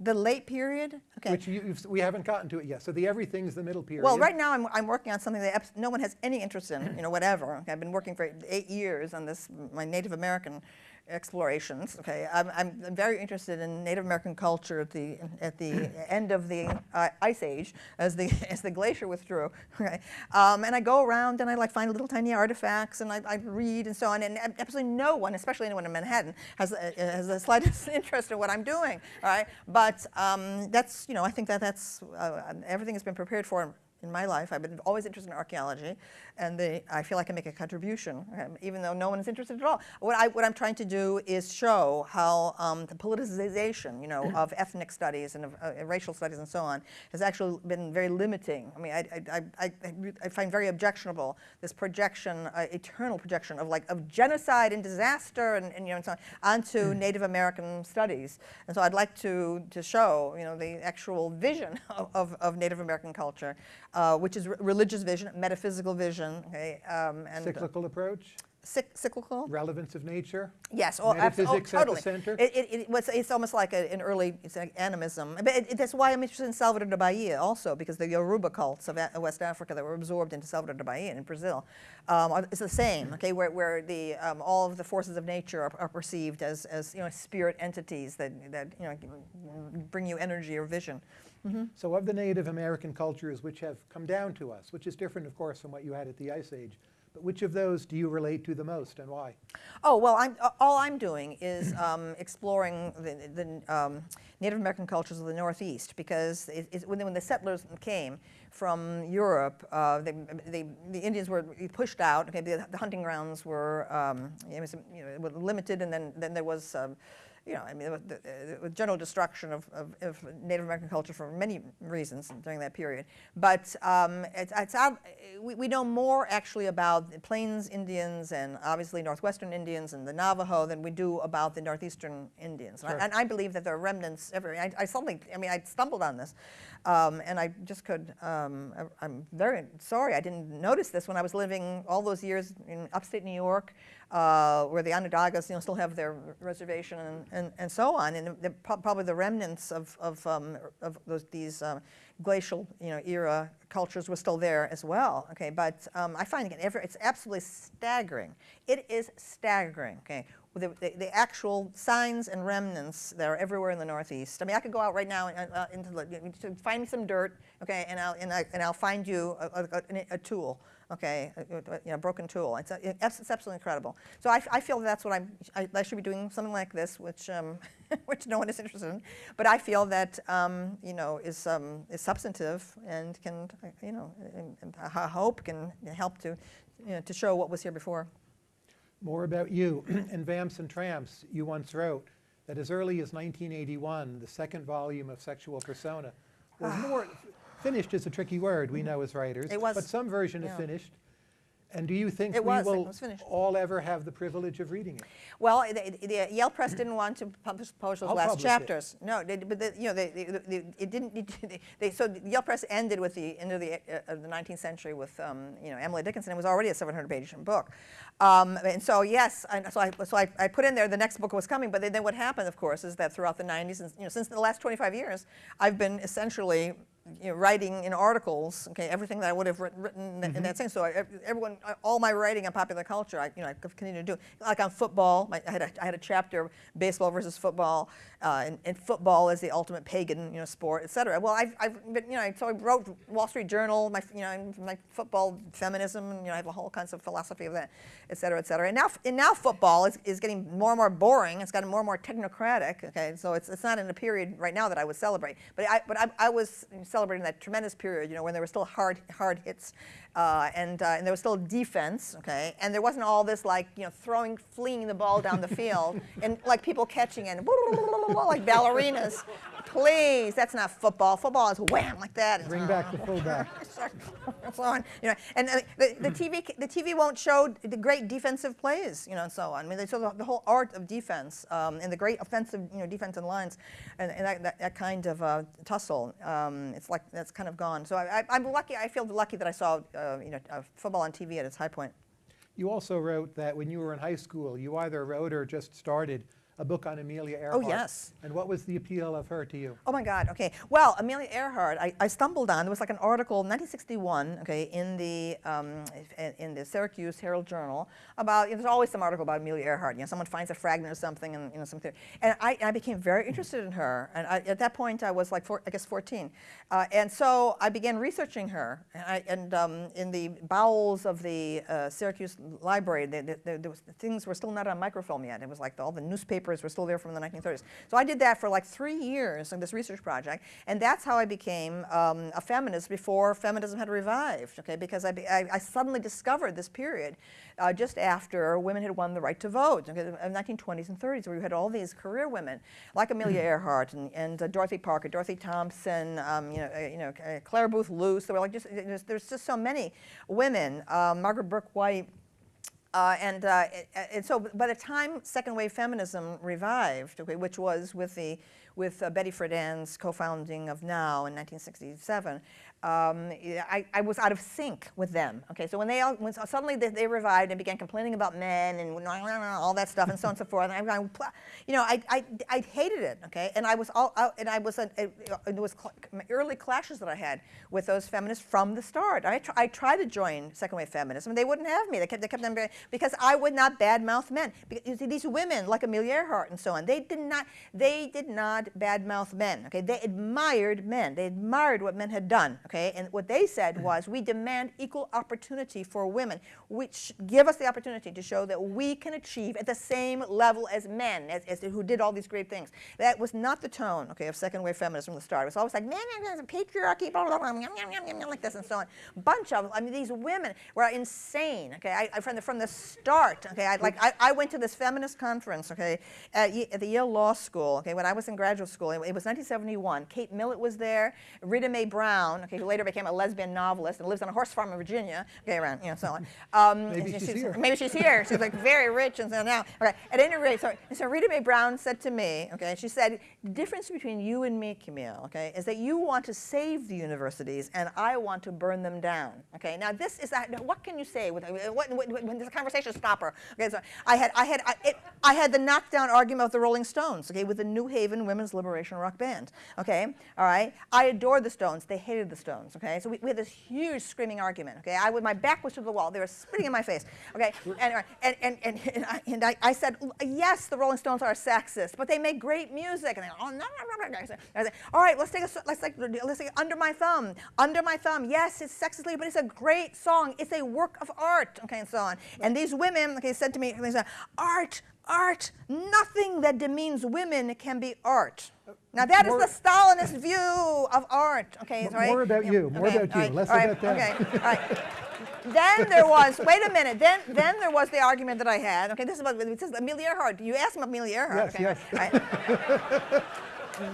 the late period. Okay. Which you, you've, we haven't gotten to it yet. So the everything's the middle period. Well, right now I'm, I'm working on something that no one has any interest in, you know, whatever. Okay, I've been working for eight years on this, my Native American explorations. Okay, I'm, I'm I'm very interested in Native American culture at the at the end of the uh, ice age, as the as the glacier withdrew. Okay, um, and I go around and I like find little tiny artifacts and I, I read and so on. And absolutely no one, especially anyone in Manhattan, has has the slightest interest in what I'm doing. All right, but um, that's you know I think that that's uh, everything has been prepared for in my life. I've been always interested in archaeology, and the, I feel I can make a contribution, um, even though no one is interested at all. What, I, what I'm trying to do is show how um, the politicization, you know, of ethnic studies and of uh, racial studies and so on has actually been very limiting. I mean, I, I, I, I, I find very objectionable this projection, uh, eternal projection of like of genocide and disaster and, and you know and so on onto Native American studies. And so I'd like to to show, you know, the actual vision of, of, of Native American culture uh, which is re- religious vision, metaphysical vision, okay, um, and Cyclical approach? Cyc- cyclical. relevance of nature? Yes, oh, absolutely, Metaphysics at the totally. center? It, it, it was, it's almost like a, an early it's like animism. But it, that's why I'm interested in Salvador de Bahia also, because the Yoruba cults of A- West Africa that were absorbed into Salvador de Bahia in Brazil, um, are, it's the same, okay, where, where the, um, all of the forces of nature are, are perceived as, as, you know, spirit entities that, that, you know, bring you energy or vision. So of the Native American cultures which have come down to us, which is different, of course, from what you had at the Ice Age, but which of those do you relate to the most and why? Oh, well, I'm, all I'm doing is um, exploring the, the um, Native American cultures of the Northeast because it, it, when, the, when the settlers came from Europe, uh, they, they, the Indians were pushed out. Okay, the, the hunting grounds were, um, was, you know, were limited, and then, then there was. You know, I mean, was the, uh, general destruction of, of, of Native American culture for many reasons during that period. But um, it's, it's out, we, we know more actually about the Plains Indians and obviously Northwestern Indians and the Navajo than we do about the Northeastern Indians. And I- And I believe that there are remnants everywhere. I, I suddenly, I mean, I stumbled on this, um, and I just could. Um, I, I'm very sorry I didn't notice this when I was living all those years in upstate New York, uh, where the Onondagas, you know, still have their reservation and, and, and so on, and the, pro- probably the remnants of of, um, of those these. Glacial, you know, era cultures were still there as well. Okay, but um, I find it it's absolutely staggering. It is staggering. Okay, the, the, the actual signs and remnants that are everywhere in the Northeast. I mean, I could go out right now and, uh, into the, find me some dirt. Okay, and I'll and, I, and I'll find you a, a, a tool. Okay, a, a, you know, broken tool. It's, a, it's, it's absolutely incredible. So I, I feel that's what I'm. I, I should be doing something like this, which um, which no one is interested in. But I feel that um, you know is um, is substantive and can uh, you know I hope can help to you know, to show what was here before. More about you. In Vamps and Tramps, you once wrote that as early as 1981, the second volume of Sexual Personae was more, finished is a tricky word, we know as writers. It was, But some version yeah. is finished. And do you think It we was, will all ever have the privilege of reading it? Well, the, the Yale Press didn't want to publish, publish those I'll last publish it. chapters. No, they, but the, you know, they, they, it didn't. They, they, so the Yale Press ended with the end of the uh, of the 19th century with um, you know Emily Dickinson. It was already a 700-page book, um, and so yes, I, so I so I, I put in there the next book was coming. But then, then what happened, of course, is that throughout the 90s and you know since the last 25 years, I've been essentially you know, writing in articles, okay, everything that I would have writ- written in that sense. So I, everyone, all my writing on popular culture, I, you know, I continue to do. Like on football, my, I, had a, I had a chapter, baseball versus football, uh, and, and football is the ultimate pagan, you know, sport, et cetera. Well, I've, I've been, you know, so I wrote Wall Street Journal, my, you know, my football feminism, and, you know, I have a whole kinds of philosophy of that, et cetera, et cetera. And now, and now football is, is getting more and more boring. It's gotten more and more technocratic, okay? So it's, it's not in a period right now that I would celebrate. But I, but I, I was celebrating that tremendous period, you know, when there were still hard, hard hits, uh, and, uh, and there was still defense, okay? And there wasn't all this like, you know, throwing, fleeing the ball down the field, and like people catching it, and like ballerinas. Please, that's not football. Football is wham like that. Bring back the fullback. and so on. You know, and uh, the, the TV the TV won't show the great defensive plays, you know, and so on. I mean, they show the, the whole art of defense um, and the great offensive, you know, defensive lines, and, and that, that, that kind of uh, tussle. Um, it's like that's kind of gone. So I, I, I'm lucky. I feel lucky that I saw, uh, you know, uh, football on TV at its high point. You also wrote that when you were in high school, you either wrote or just started a book on Amelia Earhart. Oh, yes. And what was the appeal of her to you? Oh my God. Okay. Well, Amelia Earhart, I, I stumbled on. There was like an article, 1961, okay, in the um, in, the Syracuse Herald Journal about. You know, there's always some article about Amelia Earhart. You know, someone finds a fragment of something, and you know something. And I, I became very interested in her. And I, at that point, I was like, four, I guess, 14. Uh, and so I began researching her. And, I, and um, in the bowels of the uh, Syracuse Library, the, the, the, was, things were still not on microfilm yet. It was like all the newspapers were still there from the 1930s. So I did that for like three years in this research project, and that's how I became um, a feminist before feminism had revived. Okay, because I, be, I, I suddenly discovered this period uh, just after women had won the right to vote. Okay, the 1920s and 30s, where you had all these career women like Amelia Earhart and, and uh, Dorothy Parker, Dorothy Thompson, um, you know, uh, you know, uh, Clare Boothe Luce. There were like just there's, there's just so many women. Um, Margaret Bourke-White. Uh, and, uh, and so by the time second wave feminism revived, okay, which was with, the, with uh, Betty Friedan's co-founding of NOW in 1967, um, I, I was out of sync with them. Okay, so when they all, when suddenly they, they revived and began complaining about men and all that stuff and so on and so forth, and I, you know, I, I, I hated it. Okay, and I was all and I was a, it, was early clashes that I had with those feminists from the start. I, tr I tried to join second wave feminism, they wouldn't have me. They kept, they kept them because I would not badmouth men. Because, you see, these women like Amelia Earhart and so on, they did not, they did not badmouth men. Okay, they admired men. They admired what men had done. Okay, and what they said mm. was, we demand equal opportunity for women, which give us the opportunity to show that we can achieve at the same level as men, as, as who did all these great things. That was not the tone, okay, of second wave feminism from the start. It was always like, man, patriarchy, blah, blah, blah, yum, yum, yum, yum, like this and so on. Bunch of, I mean, these women were insane, okay, I, I, from, the, from the start, okay, I, like, I, I went to this feminist conference, okay, at, at, the Yale Law School, okay, when I was in graduate school, it, it was 1971. Kate Millett was there, Rita Mae Brown, okay, who later became a lesbian novelist and lives on a horse farm in Virginia, okay, around, you know, so on. Um, maybe she's, she's, here. Maybe she's here. She's like very rich and so now. Okay, at any rate, so, so Rita Mae Brown said to me, okay, she said, the difference between you and me, Camille, okay, is that you want to save the universities and I want to burn them down, okay. Now this is, that, what can you say with, what, what, when this conversation stopper, okay, so I had, I had, I, it, I had the knockdown argument with the Rolling Stones, okay, with the New Haven Women's Liberation Rock Band, okay, all right. I adored the Stones. They hated the Stones, okay. So we, we had this huge screaming argument, okay. I, my back was to the wall. They were spitting in my face, okay. And, and, and, and, and, I, and I, I, said, yes, the Rolling Stones are sexist, but they make great music. And they, oh, no, no, no, no. I said, all right, let's take a, let's like, let's take Under My Thumb. Under My Thumb, yes, it's sexistly, but it's a great song. It's a work of art, okay, and so on. And these women, okay, said to me, they said, art, art, nothing that demeans women can be art. Uh, now that is the Stalinist view of art. Okay, right? More about you. More okay, about you. Right, Less right, about them. Okay. All right. then there was. Wait a minute. Then then there was the argument that I had. Okay, this is about this is Amelia Earhart. You asked me Amelia Earhart. Yes. Okay, yes.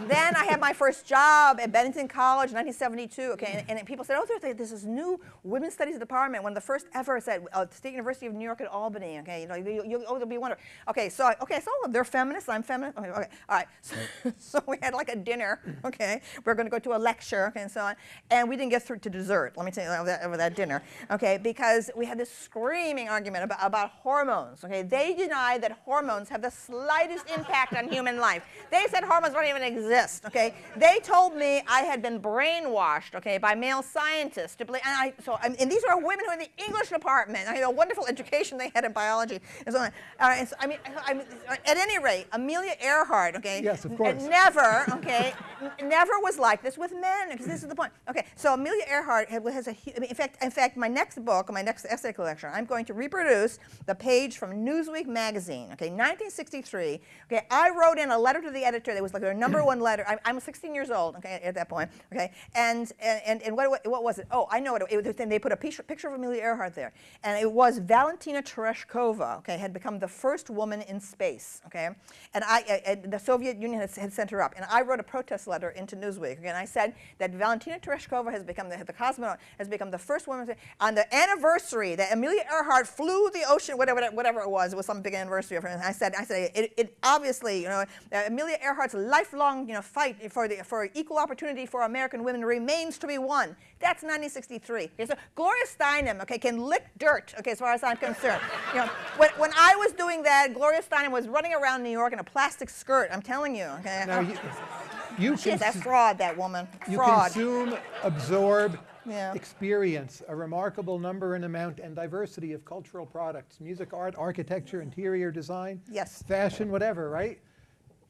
then I had my first job at Bennington College, 1972. Okay, and, and people said, "Oh, there's, this new women's studies department, one of the first ever at uh, State University of New York at Albany." Okay, you know, you, you, oh, there'll be wonder. Okay, so okay, so they're feminists. I'm feminist. Okay, okay, all right. So, so we had like a dinner. Okay, we're going to go to a lecture. Okay, and so on, and we didn't get through to dessert. Let me tell you over that, over that dinner. Okay, because we had this screaming argument about, about hormones. Okay, they deny that hormones have the slightest impact on human life. They said hormones don't even exist, okay? They told me I had been brainwashed, okay, by male scientists to believe, and I, so, and these are women who are in the English department, I had a wonderful education they had in biology, and so on. Uh, and so, I mean, I mean, at any rate, Amelia Earhart, okay? Yes, of course. Never, okay, never was like this with men, because this is the point. Okay, so Amelia Earhart has a, I mean, in fact, in fact, my next book, my next essay collection, I'm going to reproduce the page from Newsweek magazine, okay, 1963. Okay, I wrote in a letter to the editor that was like their number one letter. I, I'm 16 years old, okay, at that point, okay, and and and what what was it? Oh, I know it. it was, they put a picture, picture of Amelia Earhart there, and it was Valentina Tereshkova, okay, had become the first woman in space, okay, and I, I the Soviet Union had, had, sent her up, and I wrote a protest letter into Newsweek, okay, and I said that Valentina Tereshkova has become the, the cosmonaut has become the first woman on the anniversary that Amelia Earhart flew the ocean, whatever whatever it was, it was some big anniversary of her. And I said, I said, it, it obviously, you know, uh, Amelia Earhart's lifelong, you know, fight for the for equal opportunity for American women remains to be won. That's 1963. Okay, so Gloria Steinem, okay, can lick dirt, okay, as far as I'm concerned. you know, when, when I was doing that, Gloria Steinem was running around New York in a plastic skirt. I'm telling you, okay. Now you, you She's a fraud, that woman. You fraud. consume, absorb, yeah. experience a remarkable number and amount and diversity of cultural products, music, art, architecture, interior design, yes. fashion, whatever, right?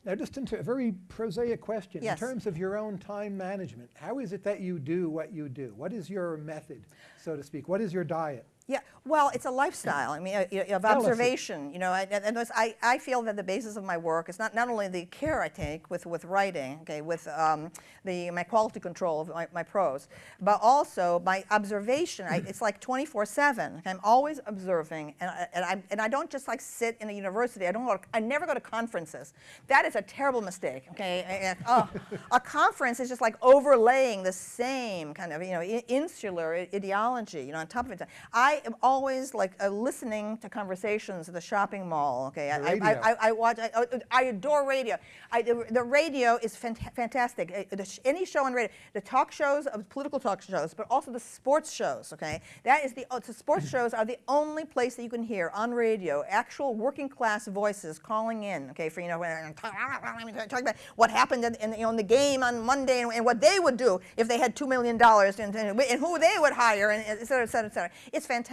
Now, just into a very prosaic question, yes. in terms of your own time management, how is it that you do what you do? What is your method, so to speak? What is your diet? Yeah, well, it's a lifestyle. I mean, uh, of observation. You know, and, and I, I feel that the basis of my work is not, not only the care I take with, with writing, okay, with um, the my quality control of my, my prose, but also my observation. I, it's like 24/7. I'm always observing, and I, and I and I don't just like sit in a university. I don't. Go to, I never go to conferences. That is a terrible mistake. Okay, and, oh, a conference is just like overlaying the same kind of you know insular ideology. You know, on top of it. I I am always like uh, listening to conversations at the shopping mall. Okay, I, I. I, I watch. I, I adore radio. I, the, the radio is fant- fantastic. Uh, the sh- any show on radio, the talk shows, of political talk shows, but also the sports shows. Okay, that is the, uh, the sports shows are the only place that you can hear on radio actual working class voices calling in. Okay, for you know, talking about what happened in, in, you know, in the game on Monday and, and what they would do if they had two million dollars and, and, and who they would hire and et cetera, et cetera, et cetera. It's fantastic.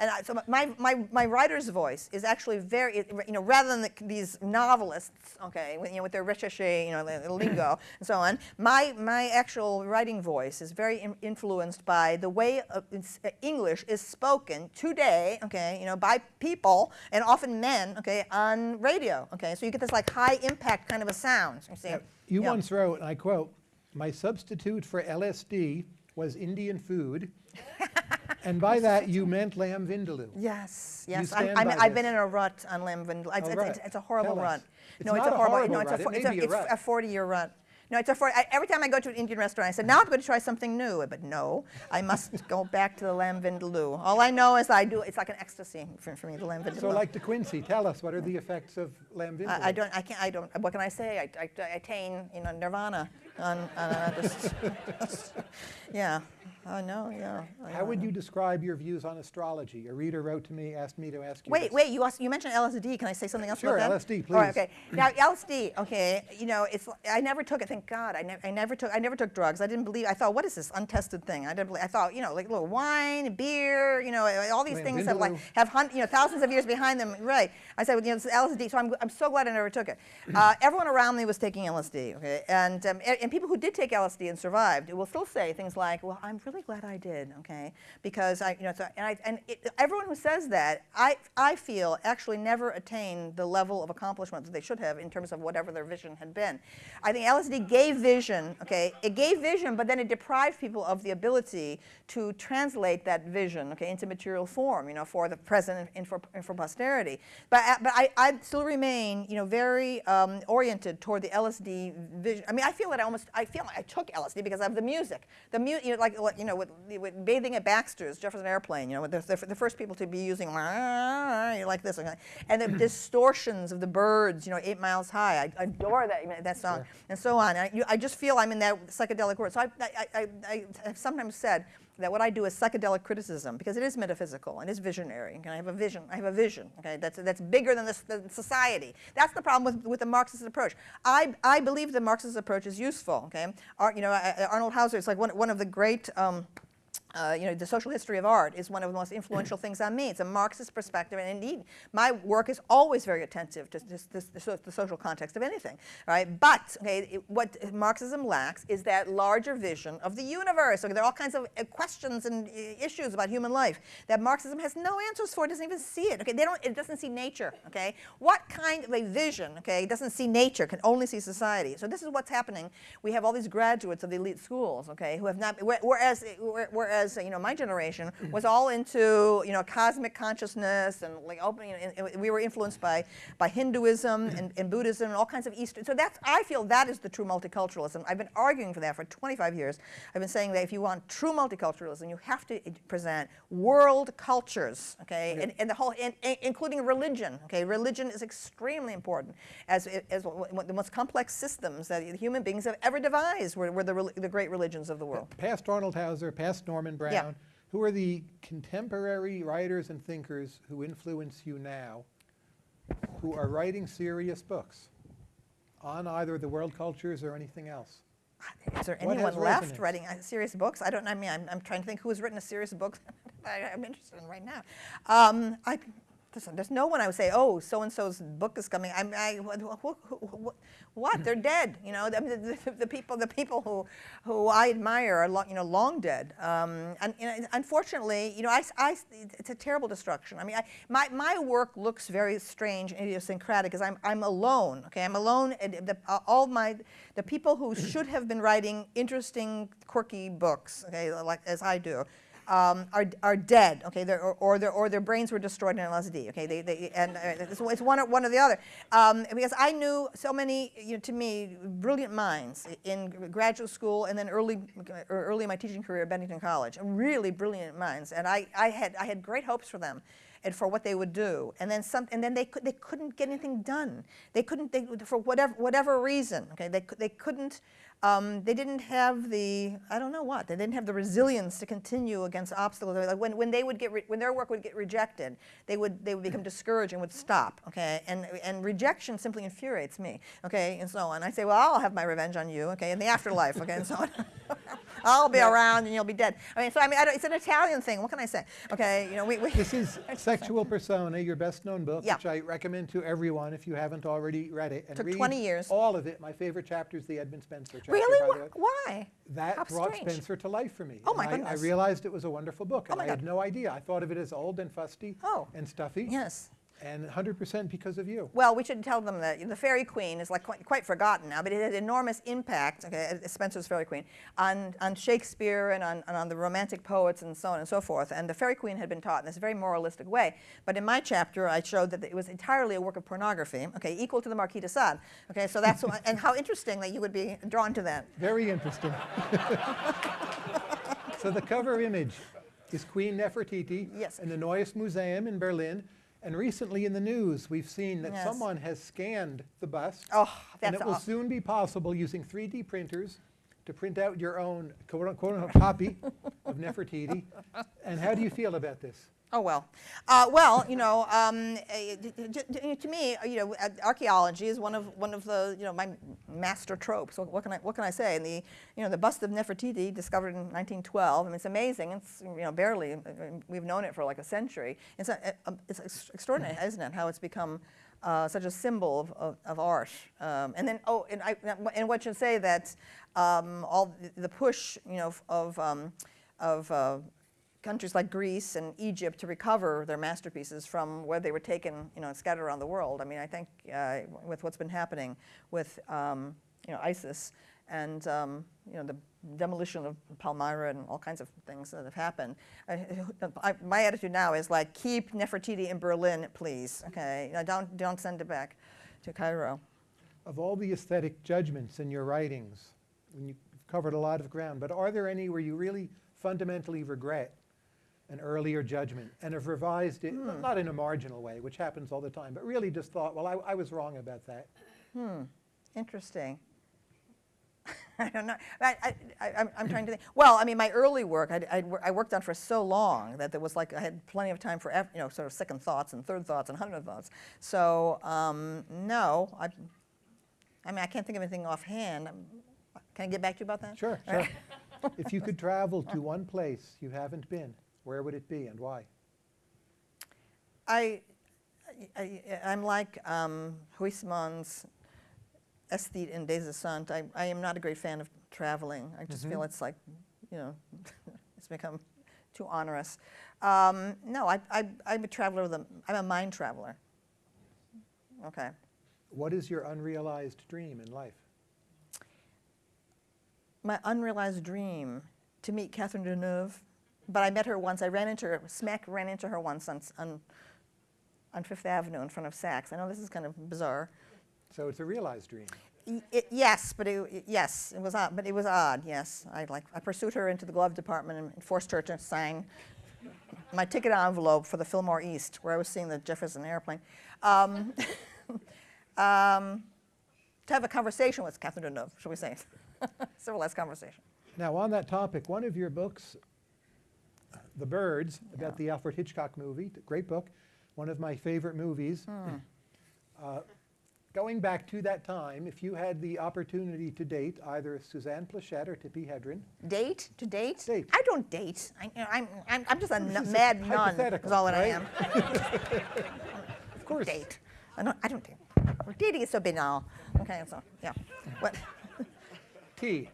And I, so my, my, my writer's voice is actually very, you know, rather than the, these novelists, okay, with, you know, with their recherche, you know, lingo and so on, my, my actual writing voice is very in- influenced by the way of, uh, English is spoken today, okay, you know, by people and often men, okay, on radio, okay. So you get this like high impact kind of a sound. You see? Now, You once wrote, and I quote, "My substitute for LSD was Indian food," and by that you meant lamb vindaloo. Yes, yes. I'm, I'm, I've been in a rut on Lamb Vindaloo. It's, Oh, it's, right. it's, it's a horrible Tell us. rut. It's no, it's not a a horrible. horrible no, it's rut. a, It may it's, a, a it's rut. a 40-year rut. No, it's a 40. I, every time I go to an Indian restaurant, I said, "Now I'm going to try something new." But no, I must go back to the lamb vindaloo. All I know is I do. It's like an ecstasy for, for me, the lamb vindaloo. So like De Quincey, tell us, what are the effects of lamb vindaloo? I, I don't. I can't. I don't. What can I say? I, I, I attain, you know, nirvana. On, on uh, just, yeah. I no. Yeah. I How know. would you describe your views on astrology? A reader wrote to me, asked me to ask you Wait, this. wait. You asked, you mentioned LSD. Can I say something else Sure, about that? LSD, All right, please. okay. Now LSD. Okay. You know, it's. I never took it. Thank God. I, never. I never took. I never took drugs. I didn't believe. I thought, what is this untested thing? I didn't. Believe, I thought, you know, like a little wine, beer. You know, all these things have like have hun- you know thousands of years behind them. Right. I said, well, you know, this is LSD. So I'm. I'm so glad I never took it. Uh, everyone around me was taking LSD. Okay. And um, and, and people who did take LSD and survived will still say things like, well, I'm really glad I did. Okay. Because I, you know, so, and I and it, everyone who says that, I I feel actually never attained the level of accomplishment that they should have in terms of whatever their vision had been. I think LSD gave vision. Okay. It gave vision, but then it deprived people of the ability to translate that vision, okay, into material form. You know, for the present and for and for posterity. But but I, I still remain, you know, very um, oriented toward the LSD vision. I mean, I feel that I almost I feel like I took LSD because of the music. The mu- you know, like you know, with, with bathing at Baxter's, Jefferson Airplane. You know, the, the, the first people to be using like this, and the distortions of the birds. You know, Eight Miles High. I adore that that song, and so on. I, you, I just feel I'm in that psychedelic world. So I I, I, I have sometimes said that what I do is psychedelic criticism because it is metaphysical and is visionary. And I have a vision. I have a vision. Okay, that's that's bigger than this than society. That's the problem with, with the Marxist approach. I, I believe the Marxist approach is useful. Okay, Ar, you know uh, Arnold Hauser is like one one of the great. Um, uh, you know, the social history of art is one of the most influential things on me. It's a Marxist perspective, and indeed, my work is always very attentive to the, so- the social context of anything. Right? But okay, it- what Marxism lacks is that larger vision of the universe. Okay, there are all kinds of uh, questions and uh, issues about human life that Marxism has no answers for. It doesn't even see it. Okay, they don't. It doesn't see nature. Okay, what kind of a vision? Okay, doesn't see nature, can only see society. So this is what's happening. We have all these graduates of the elite schools. Okay, who have not. whe- Whereas, whereas you know, my generation was all into you know cosmic consciousness and like opening. And, and we were influenced by by Hinduism and, and Buddhism and all kinds of Eastern. So that's I feel that is the true multiculturalism. I've been arguing for that for 25 years. I've been saying that if you want true multiculturalism, you have to present world cultures. Okay, and, and the whole, and, and including religion. Okay, religion is extremely important as as the most complex systems that human beings have ever devised. Were, were the, the great religions of the world. Past Arnold Hauser, past Norman Brown, who are the contemporary writers and thinkers who influence you now, who are writing serious books on either the world cultures or anything else? Is there What anyone left resonance? writing uh, serious books? I don't. I mean, I'm, I'm trying to think who has written a serious book that I, I'm interested in right now. Um, I, there's no one I would say, oh, so and so's book is coming. I'm, I, wh- wh- wh- wh- what? They're dead. You know, the, the, the people, the people who, who I admire are, long, you know, long dead. Um, and, and unfortunately, you know, I, I, it's a terrible destruction. I mean, I, my, my work looks very strange and idiosyncratic because I'm, I'm alone. Okay, I'm alone. The, all my, the people who should have been writing interesting, quirky books, okay, like as I do, um, are, are dead, okay, or, or, their, or their brains were destroyed in LSD, okay, they, they, and uh, it's, it's one, or, one or the other. Um, because I knew so many, you know, to me, brilliant minds in graduate school and then early, early in my teaching career at Bennington College, really brilliant minds, and I, I, had, I had great hopes for them and for what they would do. And then some, and then they could, they couldn't get anything done. They couldn't, they, for whatever, whatever reason, okay, they, they couldn't, um, they didn't have the, I don't know what, they didn't have the resilience to continue against obstacles. Like when, when they would get, when their work would get rejected, they would, they would become discouraged and would stop, okay? And, and rejection simply infuriates me, okay, and so on. I say, well, I'll have my revenge on you, okay, in the afterlife, okay, and so on. I'll be around and you'll be dead. I mean, so I mean, I don't, it's an Italian thing. What can I say? Okay, you know, we, we This is Sexual Personae, your best-known book, Yeah. which I recommend to everyone if you haven't already read it. And Took read 20 years. All of it. My favorite chapter is the Edmund Spenser chapter. Really by the way. Why? That How brought strange. Spenser to life for me. Oh, my I- I, realized it was a wonderful book, Oh, and my I had no idea. I thought of it as old and fusty Oh. and stuffy, Yes. And 100% because of you. Well, we should tell them that the Faerie Queene is like quite, quite forgotten now, but it had enormous impact, okay, Spenser's Faerie Queene, on, on Shakespeare and on, and on the Romantic poets and so on and so forth. And the Faerie Queene had been taught in this very moralistic way. But in my chapter, I showed that it was entirely a work of pornography, okay, equal to the Marquis de Sade. Okay, so that's, what, and how interesting that you would be drawn to that. Very interesting. so the cover image is Queen Nefertiti Yes. in the Neues Museum in Berlin. And recently in the news, we've seen that Yes. someone has scanned the bust. Oh, and it will soon be possible using 3D printers to print out your own quote unquote copy of Nefertiti. And how do you feel about this? Oh well, uh, well you know, um, eh, d- d- to me, you know, uh, archaeology is one of one of the you know my master tropes. What, what can I what can I say? And the you know the bust of Nefertiti discovered in 1912. I mean, it's amazing. It's you know barely uh, we've known it for like a century. It's a, it's extraordinary, isn't it? How it's become. Uh, such a symbol of, of, of art, um, and then oh, and I and what should say that um, all the, the push, you know, of um, of uh, countries like Greece and Egypt to recover their masterpieces from where they were taken, you know, scattered around the world. I mean, I think uh, with what's been happening with, um, you know, ISIS and, um, you know, the demolition of Palmyra and all kinds of things that have happened. I, I, my attitude now is like, keep Nefertiti in Berlin, please. Okay, don't don't send it back to Cairo. Of all the aesthetic judgments in your writings, and you've covered a lot of ground, but are there any where you really fundamentally regret an earlier judgment and have revised it, Hmm. not in a marginal way, which happens all the time, but really just thought, well, I, I was wrong about that? Hmm. Interesting. I don't know. I, I, I, I'm, I'm trying to think. Well, I mean, my early work, I'd, I'd, I worked on for so long that there was like, I had plenty of time for, you know, sort of second thoughts and third thoughts and hundred thoughts. So, um, no, I, I mean, I can't think of anything offhand. Um, Can I get back to you about that? Sure, sure. if you could travel to one place you haven't been, where would it be and why? I, I, I'm like um, Huysmans' aesthete in Des Esseintes. I, I am not a great fan of traveling. I just feel it's like, you know, it's become too onerous. Um, no, I, I, I'm a traveler with a, I'm a mind traveler. Okay. What is your unrealized dream in life? My unrealized dream to meet Catherine Deneuve, but I met her once. I ran into her, smack ran into her once on, on, on Fifth Avenue in front of Saks. I know this is kind of bizarre. So it's a realized dream. It, yes, but it, it- yes, it was odd. But it was odd. Yes, I like. I pursued her into the glove department and forced her to sign my ticket envelope for the Fillmore East, where I was seeing the Jefferson airplane. Um, um, to have a conversation with Catherine Deneuve, shall we say? Civilized conversation. Now, on that topic, one of your books, The Birds, about the Alfred Hitchcock movie, great book, one of my favorite movies. Uh, going back to that time, if you had the opportunity to date either Suzanne Pleshette or Tippi Hedren, Date to date? Date. I don't date. I, know, I'm, I'm, I'm just a This n- is mad nun. Is all that I am. of course, date. I don't, I don't date. Dating is so banal. Okay, so, yeah. What? T,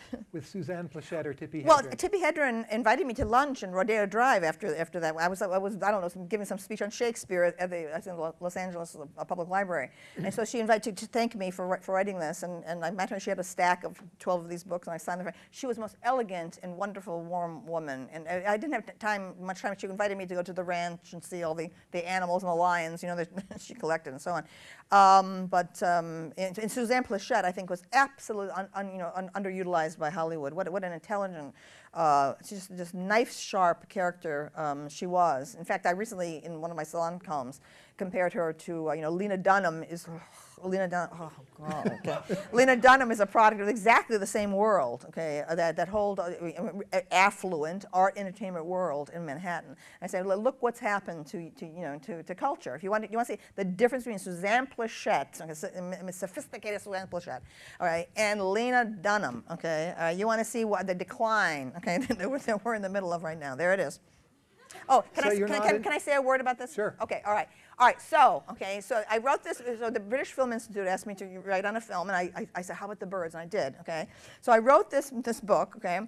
with Suzanne Pleshette or Tippi Well, Hedren? Tippi Hedren invited me to lunch in Rodeo Drive after after that. I was I was I don't know some- giving some speech on Shakespeare at the I think the Los Angeles uh, Public Library, and so she invited to, to thank me for for writing this. And, and I met her. She had a stack of twelve of these books, and I signed them. She was the most elegant and wonderful, warm woman. And I, I didn't have time much time. She invited me to go to the ranch and see all the, the animals and the lions, you know, that she collected and so on. Um, but um, and, and Suzanne Pleshette, I think, was absolutely un, un, you know un, underutilized by Hollywood. What what an intelligent, uh, just just knife sharp character um, she was. In fact, I recently in one of my salon columns compared her to uh, you know Lena Dunham is. Lena Dunham, oh God, okay. Lena Dunham is a product of exactly the same world, okay, uh, that, that whole uh, uh, affluent art entertainment world in Manhattan. I said, "Look- look what's happened to, to you know, to, to culture. If you want to, you want to see the difference between Suzanne Pleshette, okay, so- sophisticated Suzanne Pleshette, all right, and Lena Dunham, okay, uh, you want to see what the decline, okay, that we're, in the middle of right now. There it is. Oh, can, So I, can, can, can I say a word about this? Sure. Okay, all right. All right, so, okay, so I wrote this, so the British Film Institute asked me to write on a film, and I, I, I said, how about the birds? And I did, okay? So I wrote this, this book, okay,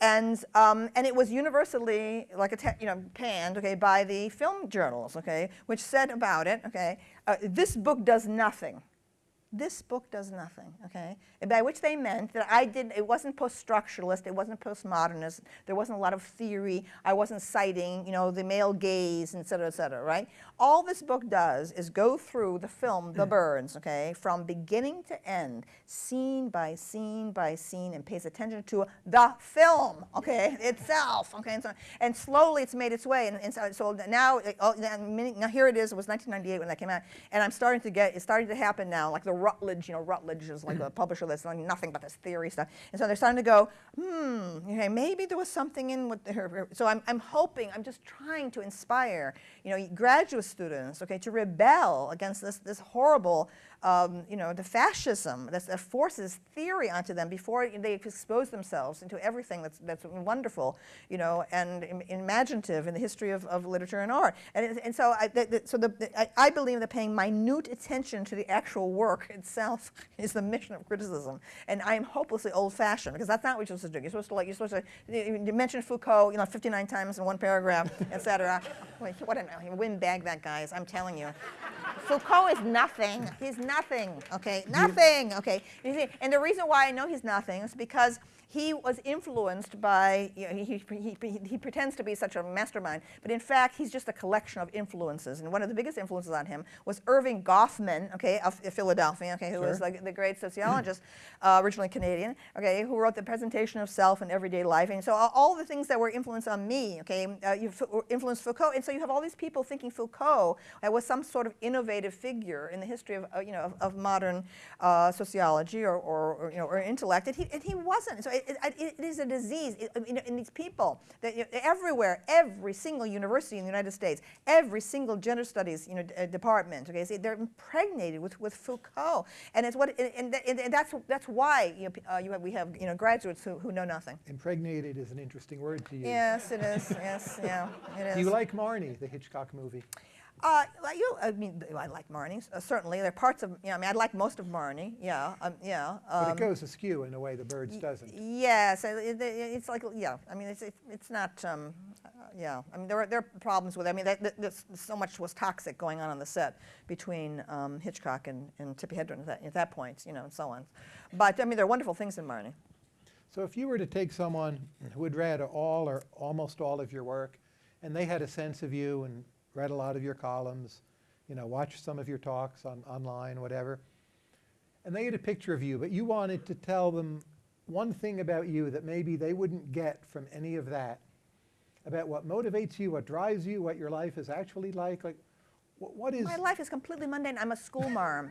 and, um, and it was universally, like, a you know, panned, okay, by the film journals, okay, which said about it, okay, uh, this book does nothing this book does nothing, okay? And by which they meant that I did, it wasn't post-structuralist, it wasn't postmodernist, there wasn't a lot of theory, I wasn't citing, you know, the male gaze, et cetera, et cetera, right? All this book does is go through the film, The hmm. Birds, okay, from beginning to end, scene by scene by scene, and pays attention to the film, okay, itself, okay? And, so, and slowly it's made its way, and, and so, so now, oh, now now here it is, it was 1998 when that came out, and I'm starting to get, it's starting to happen now, like the Routledge, you know, Routledge is like a publisher that's like nothing but this theory stuff. And so they're starting to go, hmm, okay, maybe there was something in with her. her- So I'm, I'm hoping, I'm just trying to inspire, you know, graduate students, okay, to rebel against this, this horrible, um, you know, the fascism that forces theory onto them before they expose themselves into everything that's, that's wonderful, you know, and im- imaginative in the history of, of literature and art. And, and so, I, the, the- so the, I, I believe that paying minute attention to the actual work itself is the mission of criticism. And I am hopelessly old-fashioned because that's not what you're supposed to do. You're supposed to like you're supposed to you mention Foucault, you know, 59 times in one paragraph, et cetera. What a windbag that guy is! I'm telling you. Foucault is nothing. He's nothing. Nothing, okay, nothing. Okay, You see, and the reason why I know he's nothing is because he was influenced by. You know, he, he, he, he pretends to be such a mastermind, but in fact, he's just a collection of influences. And one of the biggest influences on him was Erving Goffman, okay, of Philadelphia, okay, who was like the great sociologist, uh, originally Canadian, okay, who wrote the Presentation of Self in Everyday Life. And so all, all the things that were influenced on me, okay, uh, you influenced Foucault. And so you have all these people thinking Foucault uh, was some sort of innovative figure in the history of, uh, you know, of, of modern uh, sociology or, or, or, you know, or intellect. And he, and he wasn't. So it, it, it is a disease know, in these people that you know, everywhere, every single university in the United States, every single gender studies you know, uh, department, okay, see, they're impregnated with, with Foucault. And it's what, and, and, th- and that's, that's why you know, uh, you have, we have you know, graduates who, who know nothing. Impregnated is an interesting word to use. Yes, it is. Yes, yeah, it is. Do you like Marnie, the Hitchcock movie? Uh, like you, I mean, I like Marnie. Uh, certainly, there are parts of. You know, I mean, I like most of Marnie. Yeah, um, yeah. But Um, it goes askew in a way the birds doesn't. Yes, it, it, it's like yeah. I mean, it's it, it's not. Um, uh, yeah, I mean, there are there are problems with. It. I mean, that, that, so much was toxic going on on the set between um, Hitchcock and, and Tippi Hedren at that, at that point. You know, and so on. But I mean, there are wonderful things in Marnie. So if you were to take someone who had read all or almost all of your work, and they had a sense of you and read a lot of your columns, you know, watched some of your talks on online, whatever, and they had a picture of you, but you wanted to tell them one thing about you that maybe they wouldn't get from any of that, about what motivates you, what drives you, what your life is actually like, like, what is My life is completely mundane. I'm a school.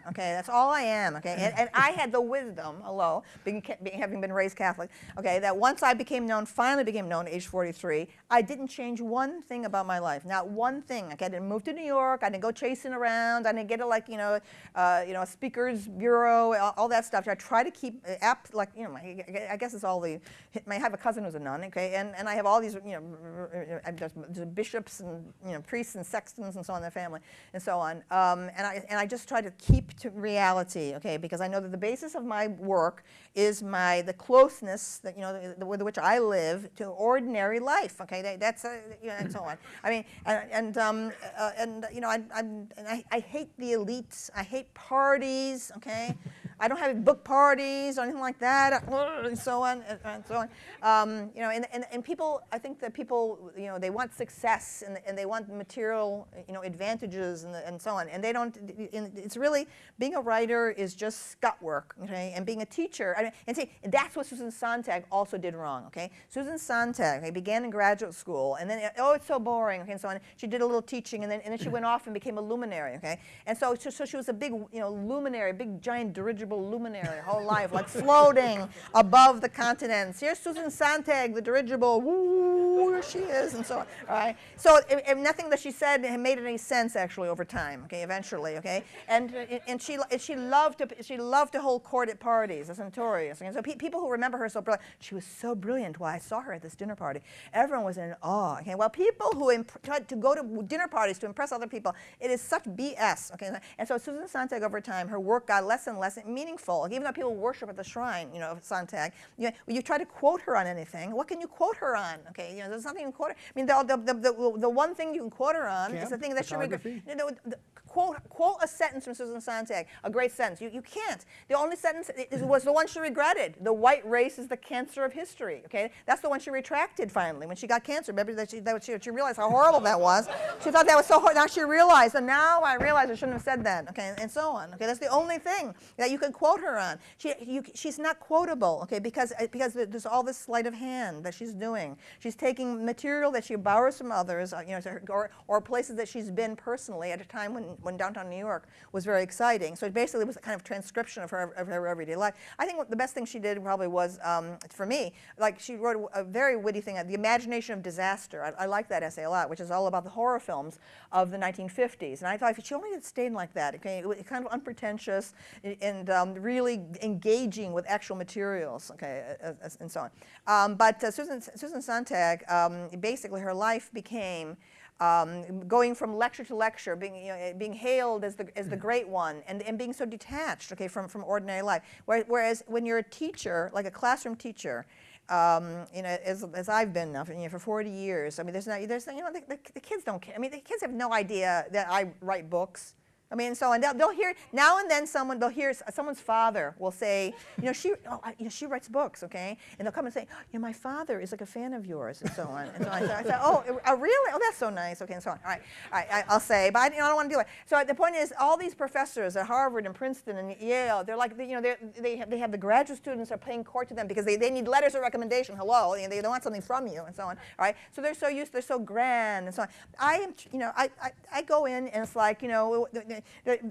Okay, that's all I am. Okay, and, and I had the wisdom, hello, being, being, having been raised Catholic. Okay, that once I became known, finally became known, at age 43, I didn't change one thing about my life. Not one thing. Okay, I didn't move to New York. I didn't go chasing around. I didn't get a like you know, uh, you know, a speakers bureau, all, all that stuff. I try to keep uh, app like you know, my, I guess it's all the. I have a cousin who's a nun. Okay, and, and I have all these you know, uh, there's bishops and you know priests and sextons and so on in the family. And so on. Um, and, I, and I just try to keep to reality, okay, because I know that the basis of my work is my, the closeness that, you know, the, with which I live to ordinary life, okay, that, that's, uh, you know, and so on. I mean, and, and, um, uh, and you know, I, I'm, and I, I hate the elites, I hate parties, okay. I don't have book parties or anything like that, and so on and, and so on. Um, you know, and, and, and people, I think that people, you know, they want success and, and they want material, you know, advantages and, and so on. And they don't. And it's really being a writer is just gut work, okay. And being a teacher, I mean, and see, that's what Susan Sontag also did wrong, okay. Susan Sontag, okay, began in graduate school, and then oh, it's so boring, okay, and so on. She did a little teaching, and then and then she went off and became a luminary, okay. And so so, so she was a big, you know, luminary, a big giant dirigible luminary her whole life, like floating above the continents. Here's Susan Sontag, the dirigible, woo, there she is, and so on. All right. So if, if nothing that she said made any sense actually over time. Okay, eventually. Okay, and uh, and she and she loved to she loved to hold court at parties, as notorious. And so pe people who remember her so brilliant, she was so brilliant. Well, I saw her at this dinner party. Everyone was in awe. Okay, well, people who tried to go to dinner parties to impress other people, it is such BS. Okay, and so Susan Sontag over time, her work got less and less meaningful. Even though people worship at the shrine, you know, of Sontag, you, know, you try to quote her on anything. What can you quote her on? Okay, you know, there's nothing you can quote her. I mean, the, the, the, the, one thing you can quote her on Camp? is the thing that she Photography? You know, the, quote, quote a sentence from Susan Sontag, a great sentence. You, you can't. The only sentence was the one she regretted. The white race is the cancer of history. Okay, that's the one she retracted finally when she got cancer. Remember that she, that she, she realized how horrible that was. She thought that was so hard. Now she realized, and now I realize I shouldn't have said that. Okay, and so on. Okay, that's the only thing that you can quote her on. She, you, she's not quotable. Okay, because because there's all this sleight of hand that she's doing. She's taking material that she borrows from others, uh, you know, or, or places that she's been personally at a time when when downtown New York was very exciting. So it basically was a kind of transcription of her, of her everyday life. I think the best thing she did probably was, um, for me, like she wrote a very witty thing, The Imagination of Disaster. I, I like that essay a lot, which is all about the horror films of the 1950s. And I thought if she only had stayed like that, okay, it was kind of unpretentious and um, really engaging with actual materials, okay, and so on. Um, but uh, Susan, Susan Sontag, um, basically her life became um, going from lecture to lecture, being, you know, being hailed as the, as the great one, and, and being so detached, okay, from, from ordinary life. Whereas when you're a teacher, like a classroom teacher, um, you know, as, as I've been now for, you know, for 40 years, I mean, there's no, there's, you know, the, the, the kids don't care. I mean, the kids have no idea that I write books. I mean, so and they'll, they'll, hear now and then someone they'll hear someone's father will say, you know, she, oh, I, you know, she writes books, okay, and they'll come and say, you know, my father is like a fan of yours, and so on. And so I, say, I say, oh, oh, really? Oh, that's so nice. Okay, and so on. All right, all right I, will say, but I, you know, I don't want to do it. So the point is, all these professors at Harvard and Princeton and Yale, they're like, you know, they have, they have the graduate students are paying court to them because they, they need letters of recommendation. Hello, they, they want something from you, and so on. All right, so they're so used, they're so grand, and so on. I am, you know, I, I, I go in and it's like, you know,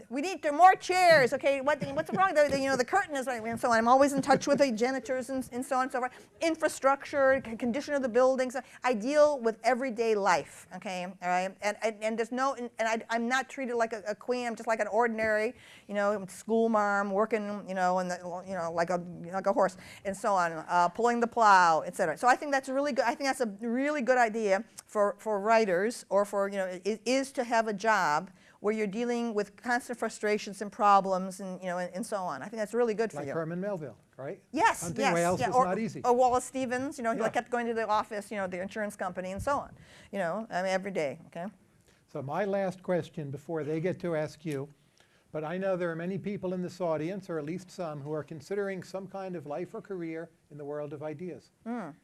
we need more chairs. Okay, what, what's wrong? The, the, you know, the curtain is right, and so on. I'm always in touch with the janitors and, and so on and so forth. Infrastructure, condition of the buildings. I deal with everyday life. Okay, all right, and and, and there's no, and, I, am not treated like a, a, queen. I'm just like an ordinary, you know, school mom working, you know, and you know, like a like a horse and so on, uh, pulling the plow, etc. So I think that's really good. I think that's a really good idea for for writers or for you know, is to have a job where you're dealing with constant frustrations and problems and, you know, and, and so on. I think that's really good for you. Like Herman Melville, right? Yes, Hunting yes. whales yeah. is or, not easy. Or Wallace Stevens, you know, yeah. he kept going to the office, you know, the insurance company and so on. You know, I mean, every day, okay? So my last question before they get to ask you, but I know there are many people in this audience, or at least some, who are considering some kind of life or career in the world of ideas. Mm.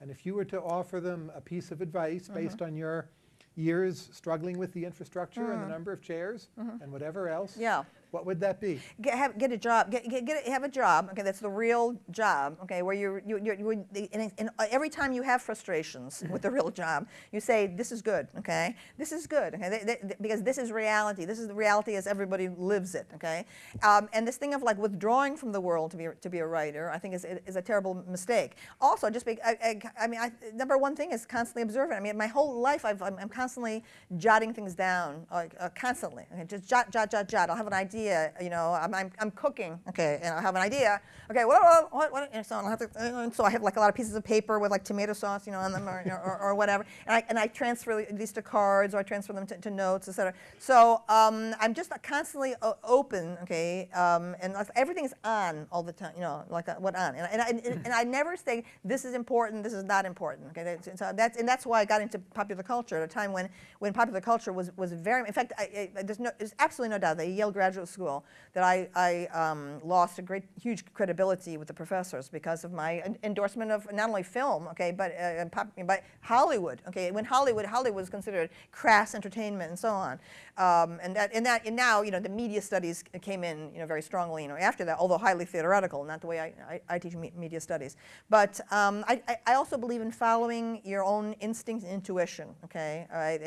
And if you were to offer them a piece of advice mm -hmm. based on your years struggling with the infrastructure mm. and the mm. number of chairs mm -hmm. and whatever else, yeah. What would that be? Get, have, get a job, get, get, get a, have a job, okay, that's the real job, okay, where you're, you, you're, you and, and every time you have frustrations with the real job, you say, this is good, okay, this is good, okay, they, they, because this is reality, this is the reality as everybody lives it, okay, um, and this thing of like withdrawing from the world to be, to be a writer, I think is, is a terrible mistake. Also, just, be, I, I, I mean, I, number one thing is constantly observing. I mean, my whole life I've, I'm, I'm constantly jotting things down, like, uh, constantly, okay, just jot, jot, jot, jot. I'll have an idea idea, you know, I'm, I'm, I'm cooking, okay, and I have an idea, okay, what, what, what, and so I have to, and so I have like a lot of pieces of paper with like tomato sauce, you know, on them or, or, or whatever, and I, and I transfer these to cards or I transfer them to, to notes, etc. So um, I'm just constantly open, okay, um, and everything's on all the time, you know, like uh, what on, and, I- and, I, and, and I never say this is important, this is not important, okay. That's, so that's and that's why I got into popular culture at a time when when popular culture was was very. In fact, I, I, there's no there's absolutely no doubt that Yale Graduate School that I I um, lost a great huge credibility with the professors because of my en- endorsement of not only film, okay, but uh, pop, but Hollywood, okay. When Hollywood Hollywood was considered crass entertainment and so on, um, and that and that and now you know the media studies came in you know very strongly you know after that, although highly theoretical, not the way I, I, I teach me- media studies. But um, I, I- also believe in following your own instincts and intuition. Okay, all right.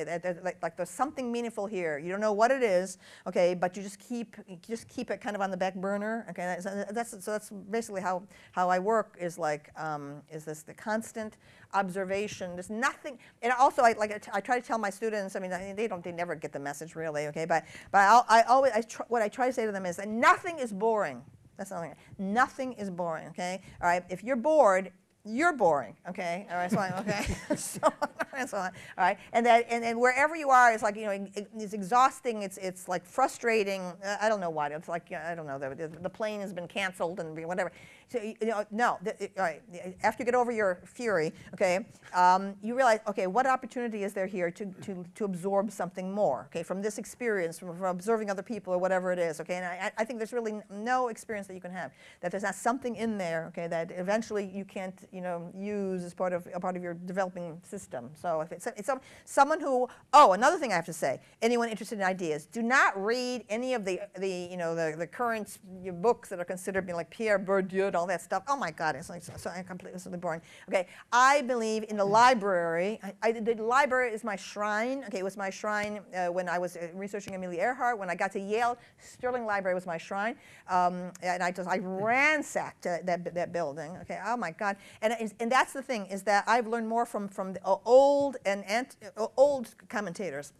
Like, like there's something meaningful here. You don't know what it is. Okay, but you just keep you just keep it kind of on the back burner. Okay, that's, that's so that's basically how how I work is like um, is this the constant observation. There's nothing, and also I like I try to tell my students. I mean, I- they don't they never get the message really. Okay, but but I'll, I always I tr- what I try to say to them is that nothing is boring. That's nothing. Nothing is boring. Okay. All right. If you're bored, you're boring. Okay. All right. So I- okay. so, so on. All right. And that and, and wherever you are, it's like you know it- it's exhausting. It's it's like frustrating. I don't know why. It's like I don't know. The, the plane has been canceled and whatever. So you know no. The, all right. After you get over your fury, okay, um, you realize okay, what opportunity is there here to to to absorb something more? Okay, from this experience, from, from observing other people or whatever it is. Okay, and I, I think there's really no experience that you can have that there's not something in there. Okay, that eventually you can't you know use as part of a part of your developing system. So if it's, it's some, someone who oh another thing I have to say anyone interested in ideas do not read any of the the you know the the current books that are considered being like Pierre Bourdieu and all that stuff. Oh my God, it's like so, so completely so boring. Okay, I believe in the library. I, I, the library is my shrine. Okay, it was my shrine uh, when I was uh, researching Amelia Earhart. When I got to Yale, Sterling Library was my shrine, um, and I just I ransacked that, that, that building. Okay, oh my God, and and that's the thing is that I've learned more from from the old and ant, old commentators.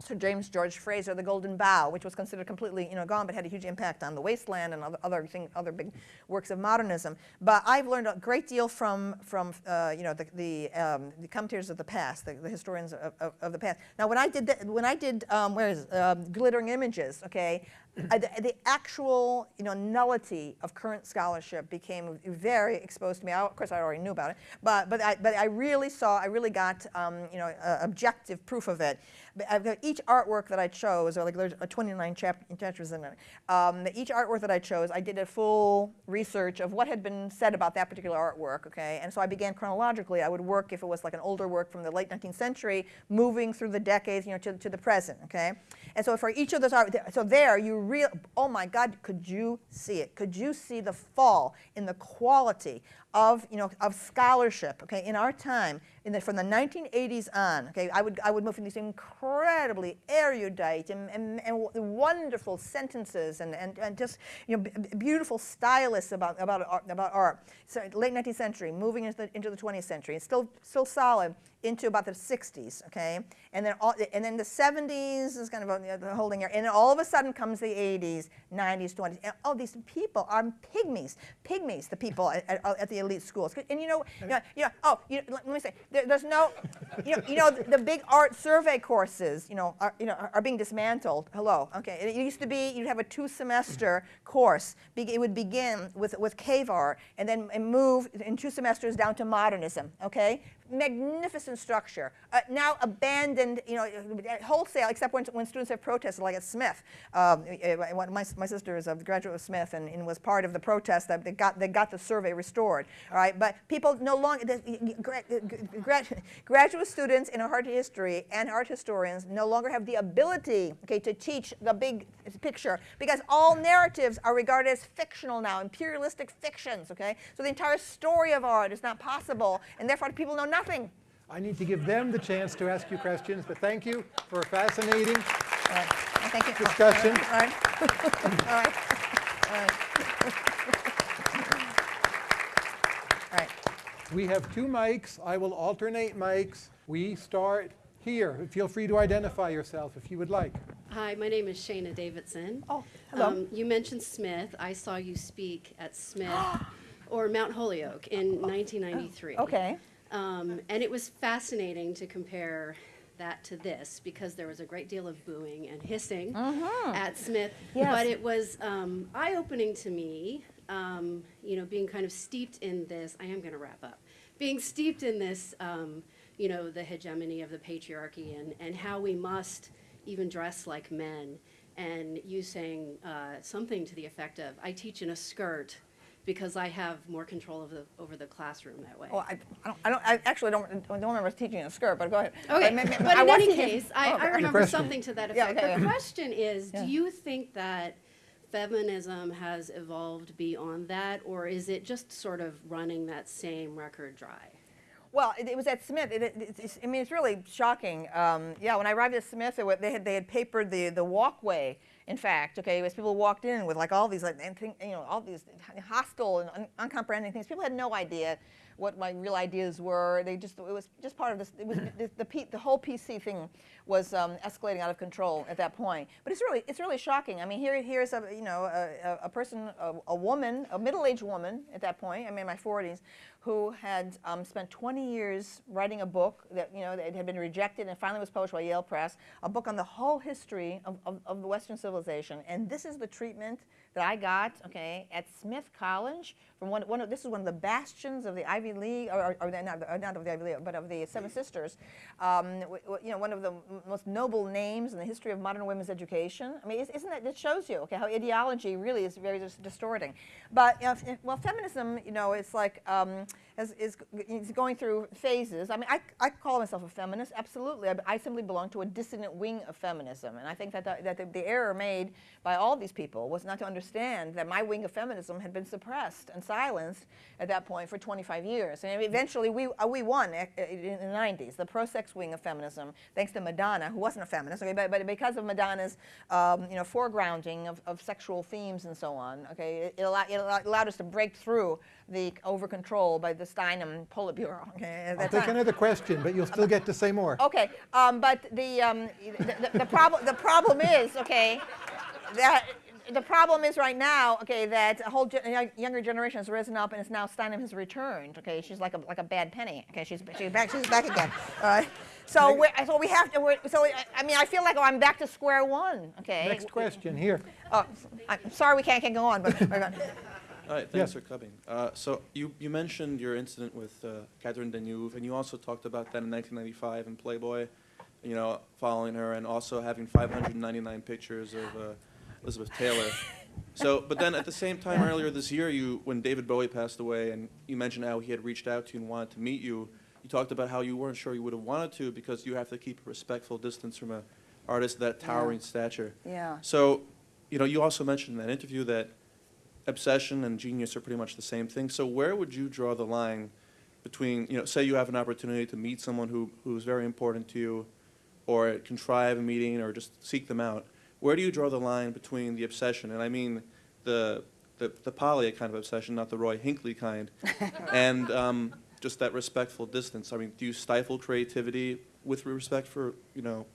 Sir James George Frazer, The Golden Bough, which was considered completely you know, gone, but had a huge impact on The Wasteland and other other, thing, other big works of modernism. But I've learned a great deal from, from uh, you know, the, the, um, the commentators of the past, the, the historians of, of, of the past. Now, when I did, that, when I did um, where is? Um, Glittering Images, okay, uh, the, the actual you know, nullity of current scholarship became very exposed to me. I, of course, I already knew about it, but, but, I, but I really saw, I really got um, you know, uh, objective proof of it. But each artwork that I chose, or like there's uh, 29 chap- chapters in it. Um, each artwork that I chose, I did a full research of what had been said about that particular artwork. Okay, and so I began chronologically. I would work if it was like an older work from the late 19th century, moving through the decades, you know, to, to the present. Okay, and so for each of those art, so there you real, oh my God, could you see it? Could you see the fall in the quality of you know of scholarship? Okay, in our time, the, from the 1980s on, okay, I would I would move from these incredibly erudite and, and, and wonderful sentences and, and, and just you know beautiful stylists about about art, about art. So late 19th century, moving into the, into the 20th century, it's still still solid into about the 60s, okay, and then all, and then the 70s is kind of the holding year, and then all of a sudden comes the 80s, 90s, 20s, and all these people are pygmies, pygmies, the people at, at, at the elite schools, and you know, you know, you know oh, you let, let me say, there, there's no, you know, you know, the, the big art survey courses, you know, are, you know, are, being dismantled. Hello, okay, it used to be you'd have a two-semester course. Be, it would begin with with cave art, and then move in two semesters down to modernism. Okay, magnificent structure. Uh, now abandoned, you know, wholesale, except when, when students have protested, like at Smith. Um, uh, my, my sister is a graduate of Smith and, and was part of the protest that they got, they got the survey restored. All right, but people no longer, the- gra- gra- graduate students in art history and art historians no longer have the ability, okay, to teach the big picture because all narratives are regarded as fictional now, imperialistic fictions, okay? So the entire story of art is not possible, and therefore people know nothing. I need to give them the chance to ask you questions, but thank you for a fascinating All right. Thank you. Discussion. All right. All right. All right. All right. We have two mics. I will alternate mics. We start here. Feel free to identify yourself if you would like. Hi, my name is Shayna Davidson. Oh, hello. Um, you mentioned Smith. I saw you speak at Smith or Mount Holyoke in 1993. Okay. Um, and it was fascinating to compare that to this because there was a great deal of booing and hissing at Smith. Mm-hmm. Yes. But it was um, eye opening to me, um, you know, being kind of steeped in this. I am going to wrap up. Being steeped in this, um, you know, the hegemony of the patriarchy and, and how we must even dress like men. And you saying uh, something to the effect of, I teach in a skirt because I have more control of the, over the classroom that way. Well, I, I don't, I don't, I actually don't, I don't remember teaching in a skirt, but go ahead. Okay, I mean, but in was any teaching- case, I, Oh, I remember something to that Yeah, effect. okay, The yeah. question is, Yeah. do you think that feminism has evolved beyond that, or is it just sort of running that same record dry? Well, it, it was at Smith. It, it, it's, I mean, it's really shocking. Um, yeah, when I arrived at Smith, it, they had they had papered the the walkway. In fact, okay, as people walked in with like all these like and you know all these hostile and un, uncomprehending things, people had no idea what my real ideas were. They just it was just part of this. It was the the, P, the whole PC thing was um, escalating out of control at that point. But it's really it's really shocking. I mean, here here's a you know a, a, a person, a, a woman, a middle-aged woman at that point. I'm in my 40s, who had um, spent 20 years writing a book that you know that had been rejected and finally was published by Yale Press. A book on the whole history of, of, of the Western civilization. And this is the treatment that I got, okay, at Smith College from one, one of, this is one of the bastions of the Ivy League, or, or, not, uh, not of the Ivy League, but of the Seven Sisters. Um, you know, one of the m- most noble names in the history of modern women's education. I mean, is- isn't that, it shows you, okay, how ideology really is very dis- distorting. But, you know, f- well, feminism, you know, it's like, um, is, is, is going through phases. I mean, I, I call myself a feminist, absolutely. I, I simply belong to a dissident wing of feminism. And I think that the, that the, the error made by all these people was not to understand that my wing of feminism had been suppressed and silenced at that point for 25 years. And eventually we, uh, we won in the 90s, the pro-sex wing of feminism, thanks to Madonna, who wasn't a feminist, okay, but, but because of Madonna's um, you know, foregrounding of, of sexual themes and so on, okay, it, it, allowed, it allowed- us to break through the over-control by the Steinem Politburo. Okay, I'll take time. another question, but you'll still get to say more. Okay, um, but the, um, the, the, the problem the problem is okay that the problem is right now okay that a whole gen- younger generation has risen up and it's now Steinem has returned. Okay, she's like a like a bad penny. Okay, she's she's back she's back again. All right. So we so we have to. We're, so I, I mean I feel like I'm back to square one. Okay. Next question here. Oh, I'm sorry we can't, can't go on, but. All right, Yes. thanks for coming. Uh, so you, you mentioned your incident with uh, Catherine Deneuve, and you also talked about that in 1995 in Playboy, you know, following her, and also having 599 pictures of uh, Elizabeth Taylor. So, but then at the same time earlier this year, you, when David Bowie passed away, and you mentioned how he had reached out to you and wanted to meet you, you talked about how you weren't sure you would have wanted to because you have to keep a respectful distance from an artist of that towering stature. yeah. So, you know, you also mentioned in that interview that obsession and genius are pretty much the same thing. So where would you draw the line between, you know, say you have an opportunity to meet someone who, who's very important to you, or contrive a meeting, or just seek them out, where do you draw the line between the obsession, and I mean the, the, the Polly kind of obsession, not the Roy Hinckley kind, and um, just that respectful distance? I mean, do you stifle creativity with respect for, you know,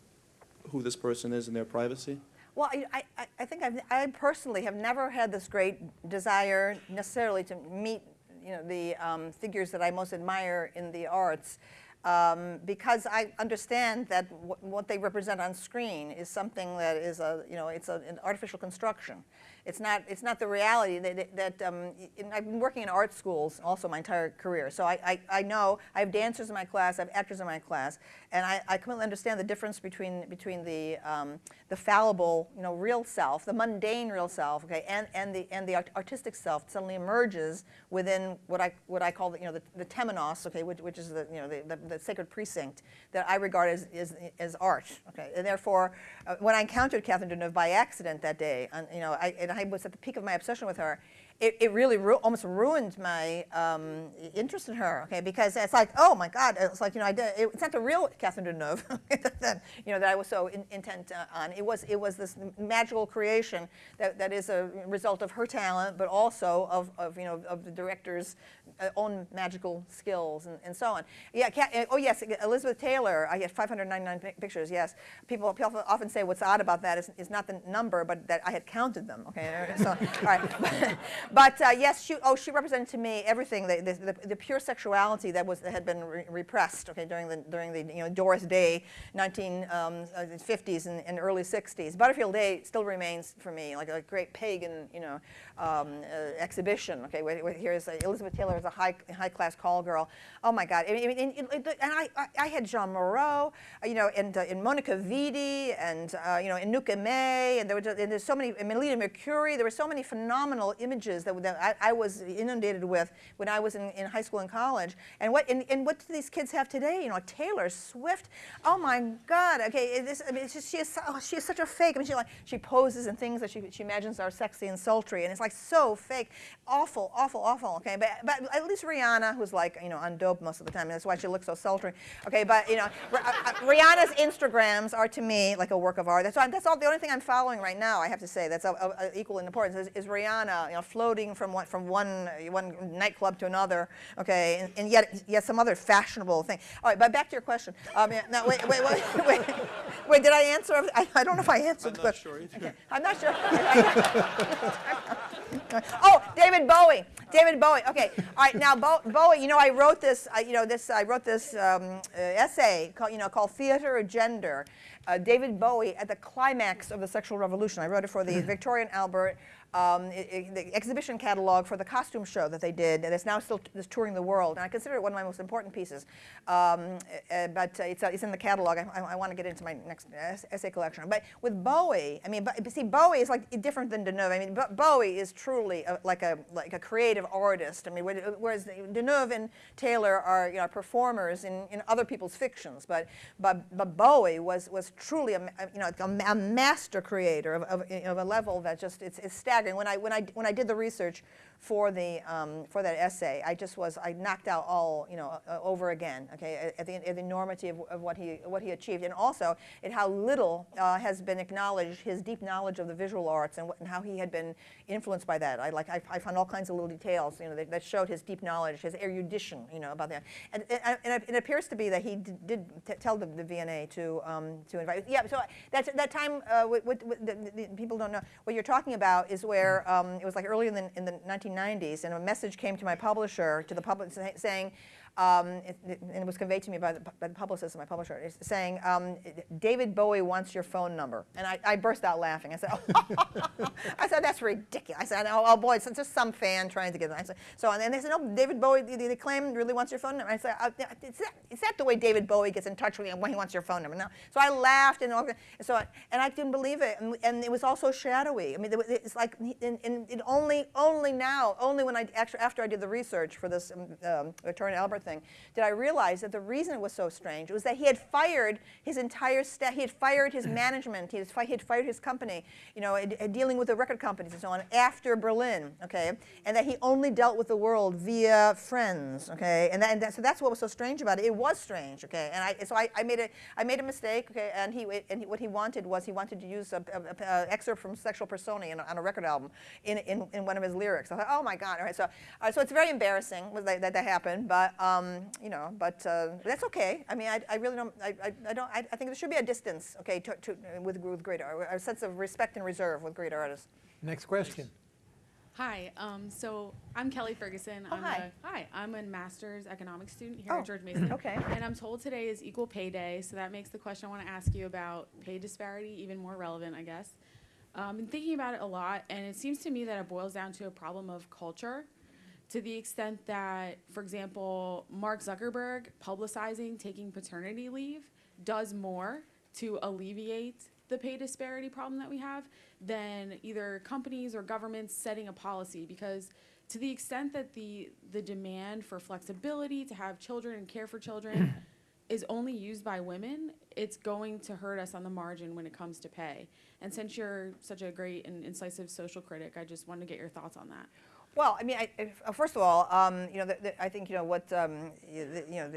who this person is and their privacy? Well, I, I- I, I think I've, I personally have never had this great desire necessarily to meet, you know, the um, figures that I most admire in the arts, um, because I understand that wh- what they represent on screen is something that is a, you know, it's a, an artificial construction. It's not, it's not the reality that, that- um, I've been working in art schools also my entire career. So I, I, I know, I have dancers in my class, I have actors in my class, and I, I completely understand the difference between, between the, um, the fallible, you know, real self, the mundane real self, okay, and, and the, and the art- artistic self suddenly emerges within what I, what I call the, you know, the, the temenos, okay, which, which is the, you know, the, the, the sacred precinct that I regard as, as, as art, okay, and therefore, uh, when I encountered Catherine Deneuve by accident that day, and, you know, I, I was at the peak of my obsession with her, it, it really ru- almost ruined my um, interest in her, okay? Because it's like, oh my God, it's like, you know, I did, it's not the real Catherine Deneuve that, you know, that I was so in, intent uh, on. It was, it was this magical creation that, that is a result of her talent, but also of, of you know, of the director's uh, own magical skills and, and so on. Yeah, Ca- uh, oh yes, Elizabeth Taylor, I get 599 pictures, yes. People, people often say what's odd about that is, is not the number, but that I had counted them, okay? So, all right. But uh, yes, she, oh, she represented to me everything, the, the, the, the pure sexuality that was that had been re- repressed, okay, during the during the you know Doris Day, 1950s and, and early 60s. Butterfield 8 still remains for me like a great pagan, you know, um, uh, exhibition. Okay, here's uh, Elizabeth Taylor as a high high class call girl. Oh my God! I mean, and, and, and I, I, had Jeanne Moreau, uh, you know, and, and Monica Vitti, and you know, and Anouk Aimée, and there were just, and there's so many, Melina Mercouri. There were so many phenomenal images that, that I, I was inundated with when I was in, in high school and college. And what and, and what do these kids have today? You know, Taylor Swift. Oh my God! Okay, it is, I mean, just, she is oh, she is such a fake. I mean, she like she poses and things that she, she imagines are sexy and sultry, and it's like so fake, awful, awful, awful. Okay, but but at least Rihanna, who's like you know on dope most of the time, and that's why she looks so sultry. Okay, but you know, uh, uh, Rihanna's Instagrams are to me like a work of art. That's why, that's all the only thing I'm following right now. I have to say that's of, of equal in importance is, is Rihanna, you know, floating from one from one one nightclub to another. Okay, and, and yet yet some other fashionable thing. All right, but back to your question. Um, no, wait, wait, wait, wait, wait. Did I answer? I, I don't know if I answered I'm the not question. sure either. I'm not sure. oh, David Bowie. David Bowie. Okay. All right. Now, Bo- Bowie. You know, I wrote this. Uh, you know, this. I wrote this um, uh, essay called, you know, called "Theater of Gender." Uh, David Bowie at the climax of the sexual revolution. I wrote it for the Victoria and Albert. Um, i- i- the exhibition catalog for the costume show that they did, and it's now still touring the world. And I consider it one of my most important pieces. Um, uh, but uh, it's, uh, it's in the catalog. I, I, want to get into my next essay collection. But with Bowie, I mean, but, see, Bowie is like different than Deneuve. I mean, Bo- Bowie is truly a, like a like a creative artist. I mean, whe- whereas Deneuve and Taylor are you know performers in, in other people's fictions. But but, but Bowie was was truly a, you know a, a master creator of, of, of a level that just it's, it's staggering. When I when I when I did the research for the um, for that essay, I just was I knocked out all you know uh, over again. Okay, at the, at the enormity of, of what he what he achieved, and also at how little uh, has been acknowledged his deep knowledge of the visual arts and, what, and how he had been influenced by that. I like I, I found all kinds of little details you know that, that showed his deep knowledge, his erudition you know about that. And, and, and it appears to be that he did, did t- tell the, the V&A to um, to invite. Yeah, so that's that time. Uh, with, with, with the, the, people don't know what you're talking about is where um, it was like early in the in the 1990s, and a message came to my publisher to the public saying. Um, and it was conveyed to me by the, by the publicist my publisher, it's saying, um, David Bowie wants your phone number. And I, I burst out laughing. I said, I said, that's ridiculous. I said, oh, oh boy, it's just some fan trying to get it. I said, so, and they said, no, David Bowie, the, the claim really wants your phone number. I said, uh, is, that, is that the way David Bowie gets in touch with you when he wants your phone number? No. So I laughed, and, all- so I, and I didn't believe it. And, and it was also shadowy. I mean, it's like, and, and it only, only now, only when I, actually, after I did the research for this um, um, Victoria Albert thing, did I realize that the reason it was so strange was that he had fired his entire staff, he had fired his management, he had, fi- he had fired his company, you know, dealing with the record companies and so on after Berlin, okay, and that he only dealt with the world via friends, okay, and, that, and that, so that's what was so strange about it. It was strange, okay, and I, so I, I made a, I made a mistake, okay, and he, and he, what he wanted was he wanted to use a, a, a- a excerpt from Sexual Personae in, on a record album in, in, in one of his lyrics. I thought, oh my God, all right, so, uh, so it's very embarrassing that, that that happened, but um, you know, but uh, that's okay. I mean, I, I really don't, I, I, I don't, I, I think there should be a distance, okay, to, to, with, with great art, a sense of respect and reserve with great artists. Next question. Hi, um, so I'm Kelly Ferguson. Oh, I'm hi. A, hi, I'm a master's economics student here Oh, at George Mason. okay. And I'm told today is Equal Pay Day, so that makes the question I want to ask you about pay disparity even more relevant, I guess. Um, been thinking about it a lot, and it seems to me that it boils down to a problem of culture, to the extent that, for example, Mark Zuckerberg publicizing taking paternity leave does more to alleviate the pay disparity problem that we have than either companies or governments setting a policy because to the extent that the the demand for flexibility to have children and care for children is only used by women, it's going to hurt us on the margin when it comes to pay. And since you're such a great and incisive social critic, I just wanted to get your thoughts on that. Well, I mean, I, uh, first of all, um, you know, the, the, I think you know what um, the, you know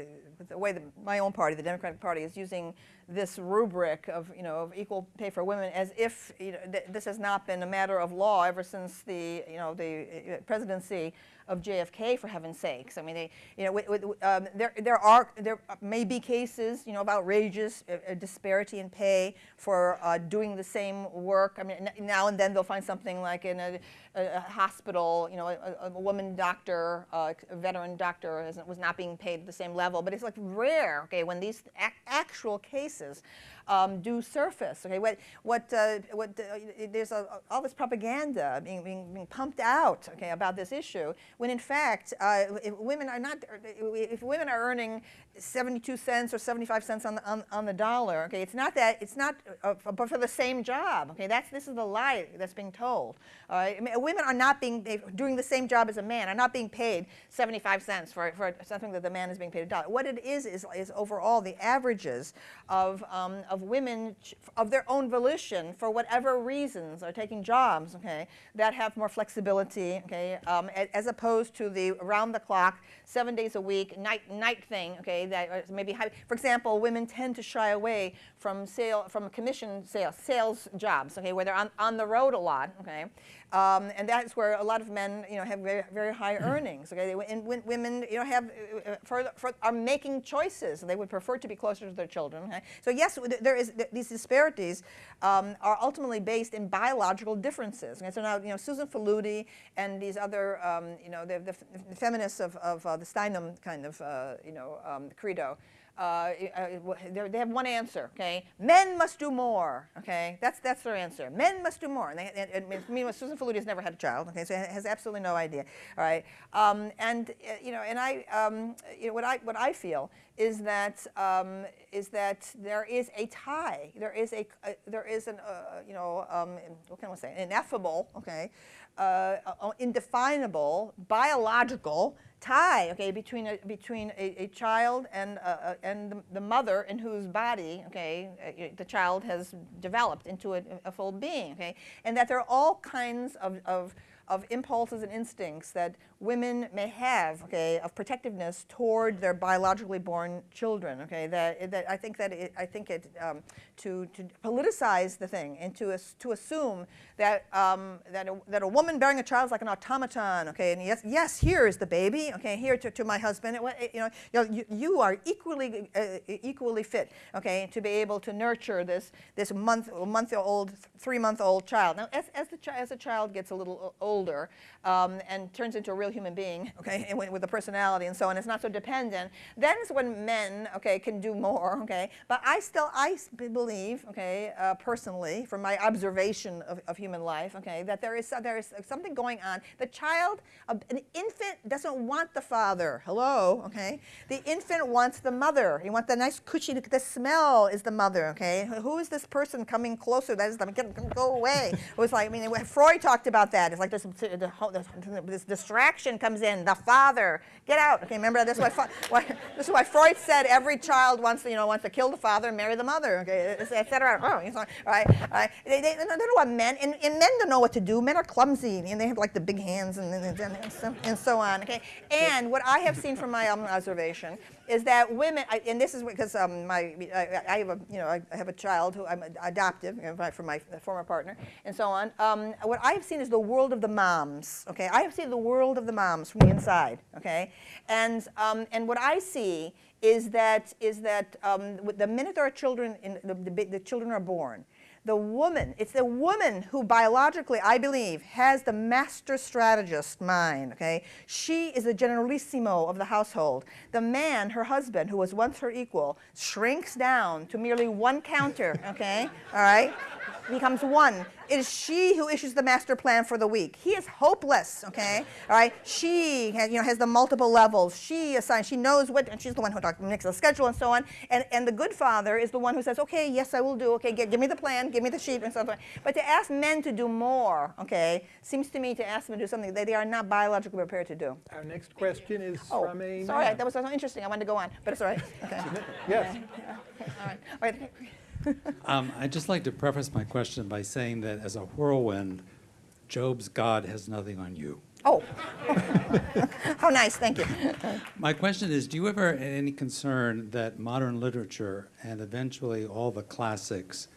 the way that my own party, the Democratic Party, is using this rubric of you know of equal pay for women as if you know, th- this has not been a matter of law ever since the you know the uh, presidency of JFK, for heaven's sakes. I mean, they, you know, with, with, um, there, there are, there may be cases, you know, of outrageous uh, uh, disparity in pay for uh, doing the same work. I mean, now and then they'll find something like in a, a, a hospital, you know, a, a woman doctor, uh, a veteran doctor was not being paid at the same level. But it's like rare, okay, when these ac- actual cases cases um, do surface. Okay, what what uh, what uh, there's a, all this propaganda being, being being pumped out. Okay, about this issue when in fact uh, if women are not if women are earning 72 cents or 75 cents on the on, on the dollar. Okay, it's not that it's not uh, but for the same job. Okay, that's this is the lie that's being told. All right, I mean, women are not being doing the same job as a man are not being paid 75 cents for, for something that the man is being paid a dollar. What it is is is overall the averages of um, of women of their own volition for whatever reasons are taking jobs. Okay, that have more flexibility. Okay, um, as opposed to the around the clock, seven days a week night night thing. Okay, that maybe high, for example, women tend to shy away from sale from commission sales sales jobs. Okay, where they're on, on the road a lot. Okay, um, and that's where a lot of men you know have very very high earnings. Okay, They- and when women you know have uh, uh, are making choices. They would prefer to be closer to their children. Okay? So yes, there is th- these disparities um, are ultimately based in biological differences. Okay, so now you know Susan Faludi and these other um, you know the, the, the feminists of, of uh, the Steinem kind of uh, you know um, credo. Uh, uh, they're- have one answer, okay? Men must do more, okay? That's that's their answer. Men must do more. And, they, and, and meanwhile, Susan Faludi has never had a child, okay? So has absolutely no idea, all right? Um, and uh, you know, and I, um, you know, what I what I feel is that um, is that there is a tie. There is a, uh, there is an uh, you know um, what can I say? Ineffable, okay, uh, uh, indefinable biological tie, okay, between a, between a, a child and uh, uh, and the, the mother in whose body, okay, uh, the child has developed into a, a full being, okay, and that there are all kinds of, of of impulses and instincts that women may have, okay, of protectiveness toward their biologically born children, okay. That, that I think that it, I think it um, to to politicize the thing and to to assume that um, that a, that a woman bearing a child is like an automaton, okay. And yes, yes, here is the baby, okay. Here to, to my husband, it, you know, you, you, are equally uh, equally fit, okay, to be able to nurture this this month month old three month old child. Now, as as the as a child gets a little o- older um, and turns into a real human being, okay, with, with a personality and so on, it's not so dependent. Then is when men, okay, can do more, okay. But I still I believe, okay, uh, personally, from my observation of, of human life, okay, that there is so- there is something going on. The child, a- an infant, doesn't want the father. Hello, okay. The infant wants the mother. He wants the nice cushy. The smell is the mother, okay. Who is this person coming closer? That is them. Get, go away. It was like I mean, Freud talked about that. It's like this, the whole- this, this distraction comes in. The father, get out. Okay, remember that's why, why this is why Freud said every child wants to you know wants to kill the father and marry the mother. Okay, etc. Oh, you know, right, right. They, they, they don't want men, and, and men don't know what to do. Men are clumsy, and they have like the big hands and, and, and, so, and so on. Okay, and what I have seen from my um, observation is that women, I, and this is because um, my I, I have a you know I have a child who I'm adoptive you know, from my former partner and so on. Um, what I have seen is the world of the moms. Okay, I have seen the world of the moms from the inside. Okay, and um, and what I see is that is that um, the minute are children in the, the, the children are born. The woman, it's the woman who biologically, I believe, has the master strategist mind, okay? She is the generalissimo of the household. The man, her husband, who was once her equal, shrinks down to merely one counter, okay? All right? Becomes one. It is she who issues the master plan for the week. He is hopeless, okay? All right? She has, you know, has the multiple levels. She assigns, she knows what, and she's the one who talks, makes the schedule and so on. And, and the good father is the one who says, okay, yes, I will do. Okay, give, give me the plan, give me the sheet, and so on. But to ask men to do more, okay, seems to me to ask them to do something that they are not biologically prepared to do. Our next question is Oh, from a sorry, man. that was so interesting. I wanted to go on, but it's all right. Okay. Yes. All right. All right. Um, I'd just like to preface my question by saying that as a whirlwind, Job's God has nothing on you. Oh. How nice, thank you. My question is, do you ever have any concern that modern literature and eventually all the classics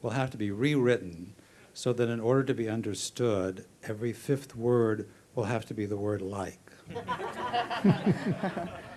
will have to be rewritten so that in order to be understood, every fifth word will have to be the word like?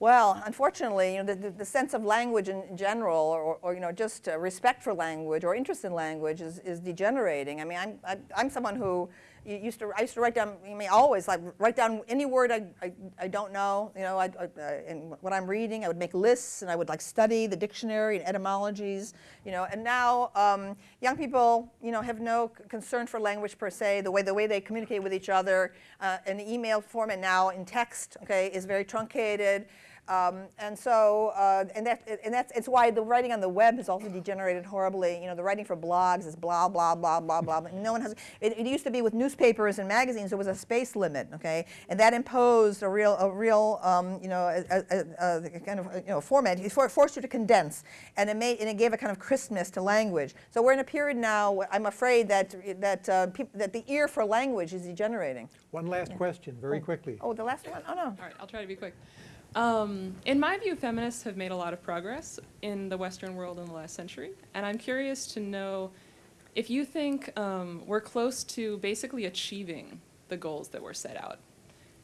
Well, unfortunately, you know, the, the, the sense of language in general, or, or you know, just uh, respect for language or interest in language is, is degenerating. I mean, I'm, I, I'm someone who used to, I used to write down, I mean, always, like, write down any word I, I, I don't know, you know, I, I, uh, and what I'm reading, I would make lists, and I would, like, study the dictionary and etymologies, you know, and now um, young people, you know, have no concern for language per se, the way, the way they communicate with each other, uh, in the email format now, in text, okay, is very truncated. Um, and so, uh, and that, and that's, it's why the writing on the web has also degenerated horribly. You know, the writing for blogs is blah, blah, blah, blah, blah. No one has, it, it used to be with newspapers and magazines, there was a space limit, okay? And that imposed a real, a real, um, you know, a, a, a, a kind of, you know, format. It forced you to condense. And it made, and it gave a kind of crispness to language. So we're in a period now, where I'm afraid that, that, uh, peop that the ear for language is degenerating. One last question, very quickly. Oh, the last one? Oh, no. All right, I'll try to be quick. Um, in my view, feminists have made a lot of progress in the Western world in the last century, and I'm curious to know if you think um, we're close to basically achieving the goals that were set out,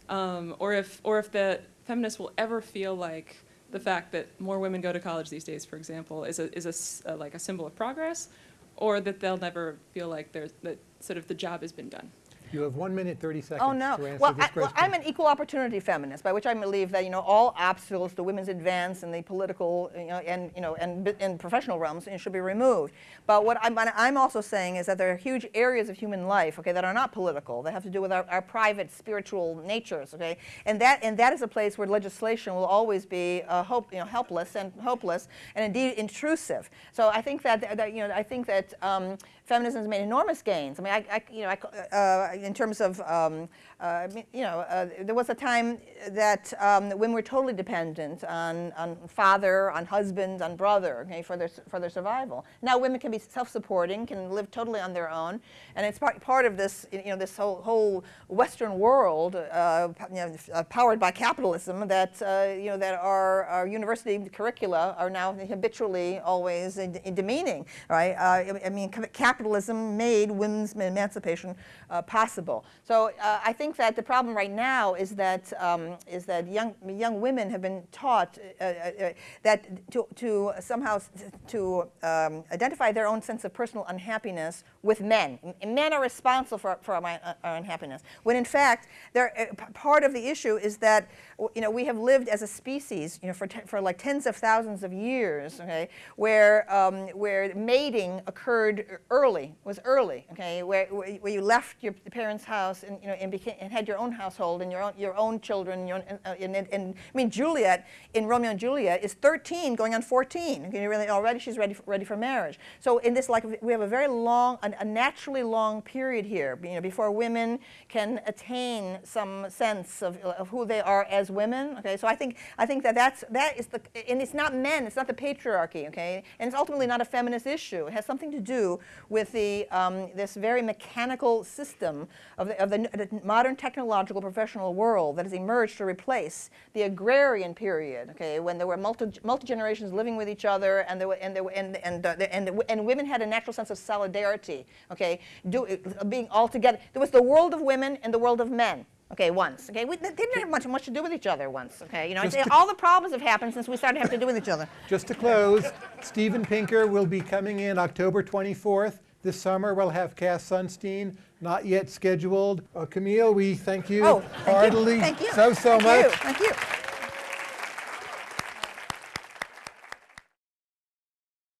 um, or if or if the feminists will ever feel like the fact that more women go to college these days, for example, is a is a uh, like a symbol of progress, or that they'll never feel like that sort of the job has been done. You have one minute, 30 seconds Oh, no. to answer Well, this I, well, question. I'm an equal opportunity feminist, by which I believe that, you know, all obstacles to women's advance in the political, you know, and, you know, and, and professional realms you should be removed. But what I'm, I'm also saying is that there are huge areas of human life, okay, that are not political, that have to do with our, our private spiritual natures, okay? And that, and that is a place where legislation will always be uh, hope, you know, helpless and hopeless and indeed intrusive. So I think that, that you know, I think that um, feminism has made enormous gains. I mean, I, I you know, I, uh, in terms of, um, uh, you know, uh, there was a time that um, women were totally dependent on, on father, on husband, on brother, okay, for their, for their survival. Now women can be self-supporting, can live totally on their own, and it's part, part of this, you know, this whole, whole Western world, uh, you know, uh, powered by capitalism, that, uh, you know, that our, our university curricula are now habitually always in, in demeaning, right? Uh, I- mean, capitalism made women's emancipation possible. So I think that the problem right now is that um, is that young young women have been taught uh, uh, uh, that to, to somehow to um, identify their own sense of personal unhappiness with men. M- Men are responsible for, for our, uh, our unhappiness. When in fact, uh, part of the issue is that you know we have lived as a species you know for, for like tens of thousands of years, okay, where um, where mating occurred early was early, okay, where, where you left your parents' house and you know and, became, and had your own household and your own your own children. Your own, and, uh, and, and I mean Juliet in Romeo and Juliet is 13 going on 14. Okay, really already she's ready for, ready for marriage. So in this like we have a very long a, a naturally long period here, you know, before women can attain some sense of, of who they are as women. Okay, so I think I think that that's that is the and it's not men, it's not the patriarchy. Okay, and it's ultimately not a feminist issue. It has something to do with the um, this very mechanical system of the, of the, the modern technological professional world that has emerged to replace the agrarian period. Okay, when there were multi multi generations living with each other, and there were and there were and and uh, and, and women had a natural sense of solidarity. Okay, do, being all together. There was the world of women and the world of men. Okay, once. Okay, we, they didn't have much much to do with each other once. Okay, you know, all the problems have happened since we started having to do with each other. Just to close, Steven Pinker will be coming in October 24th. This summer, we'll have Cass Sunstein, not yet scheduled. Uh, Camille, we thank you Oh, thank you. heartily Thank you. so, so Thank much. you. Thank you.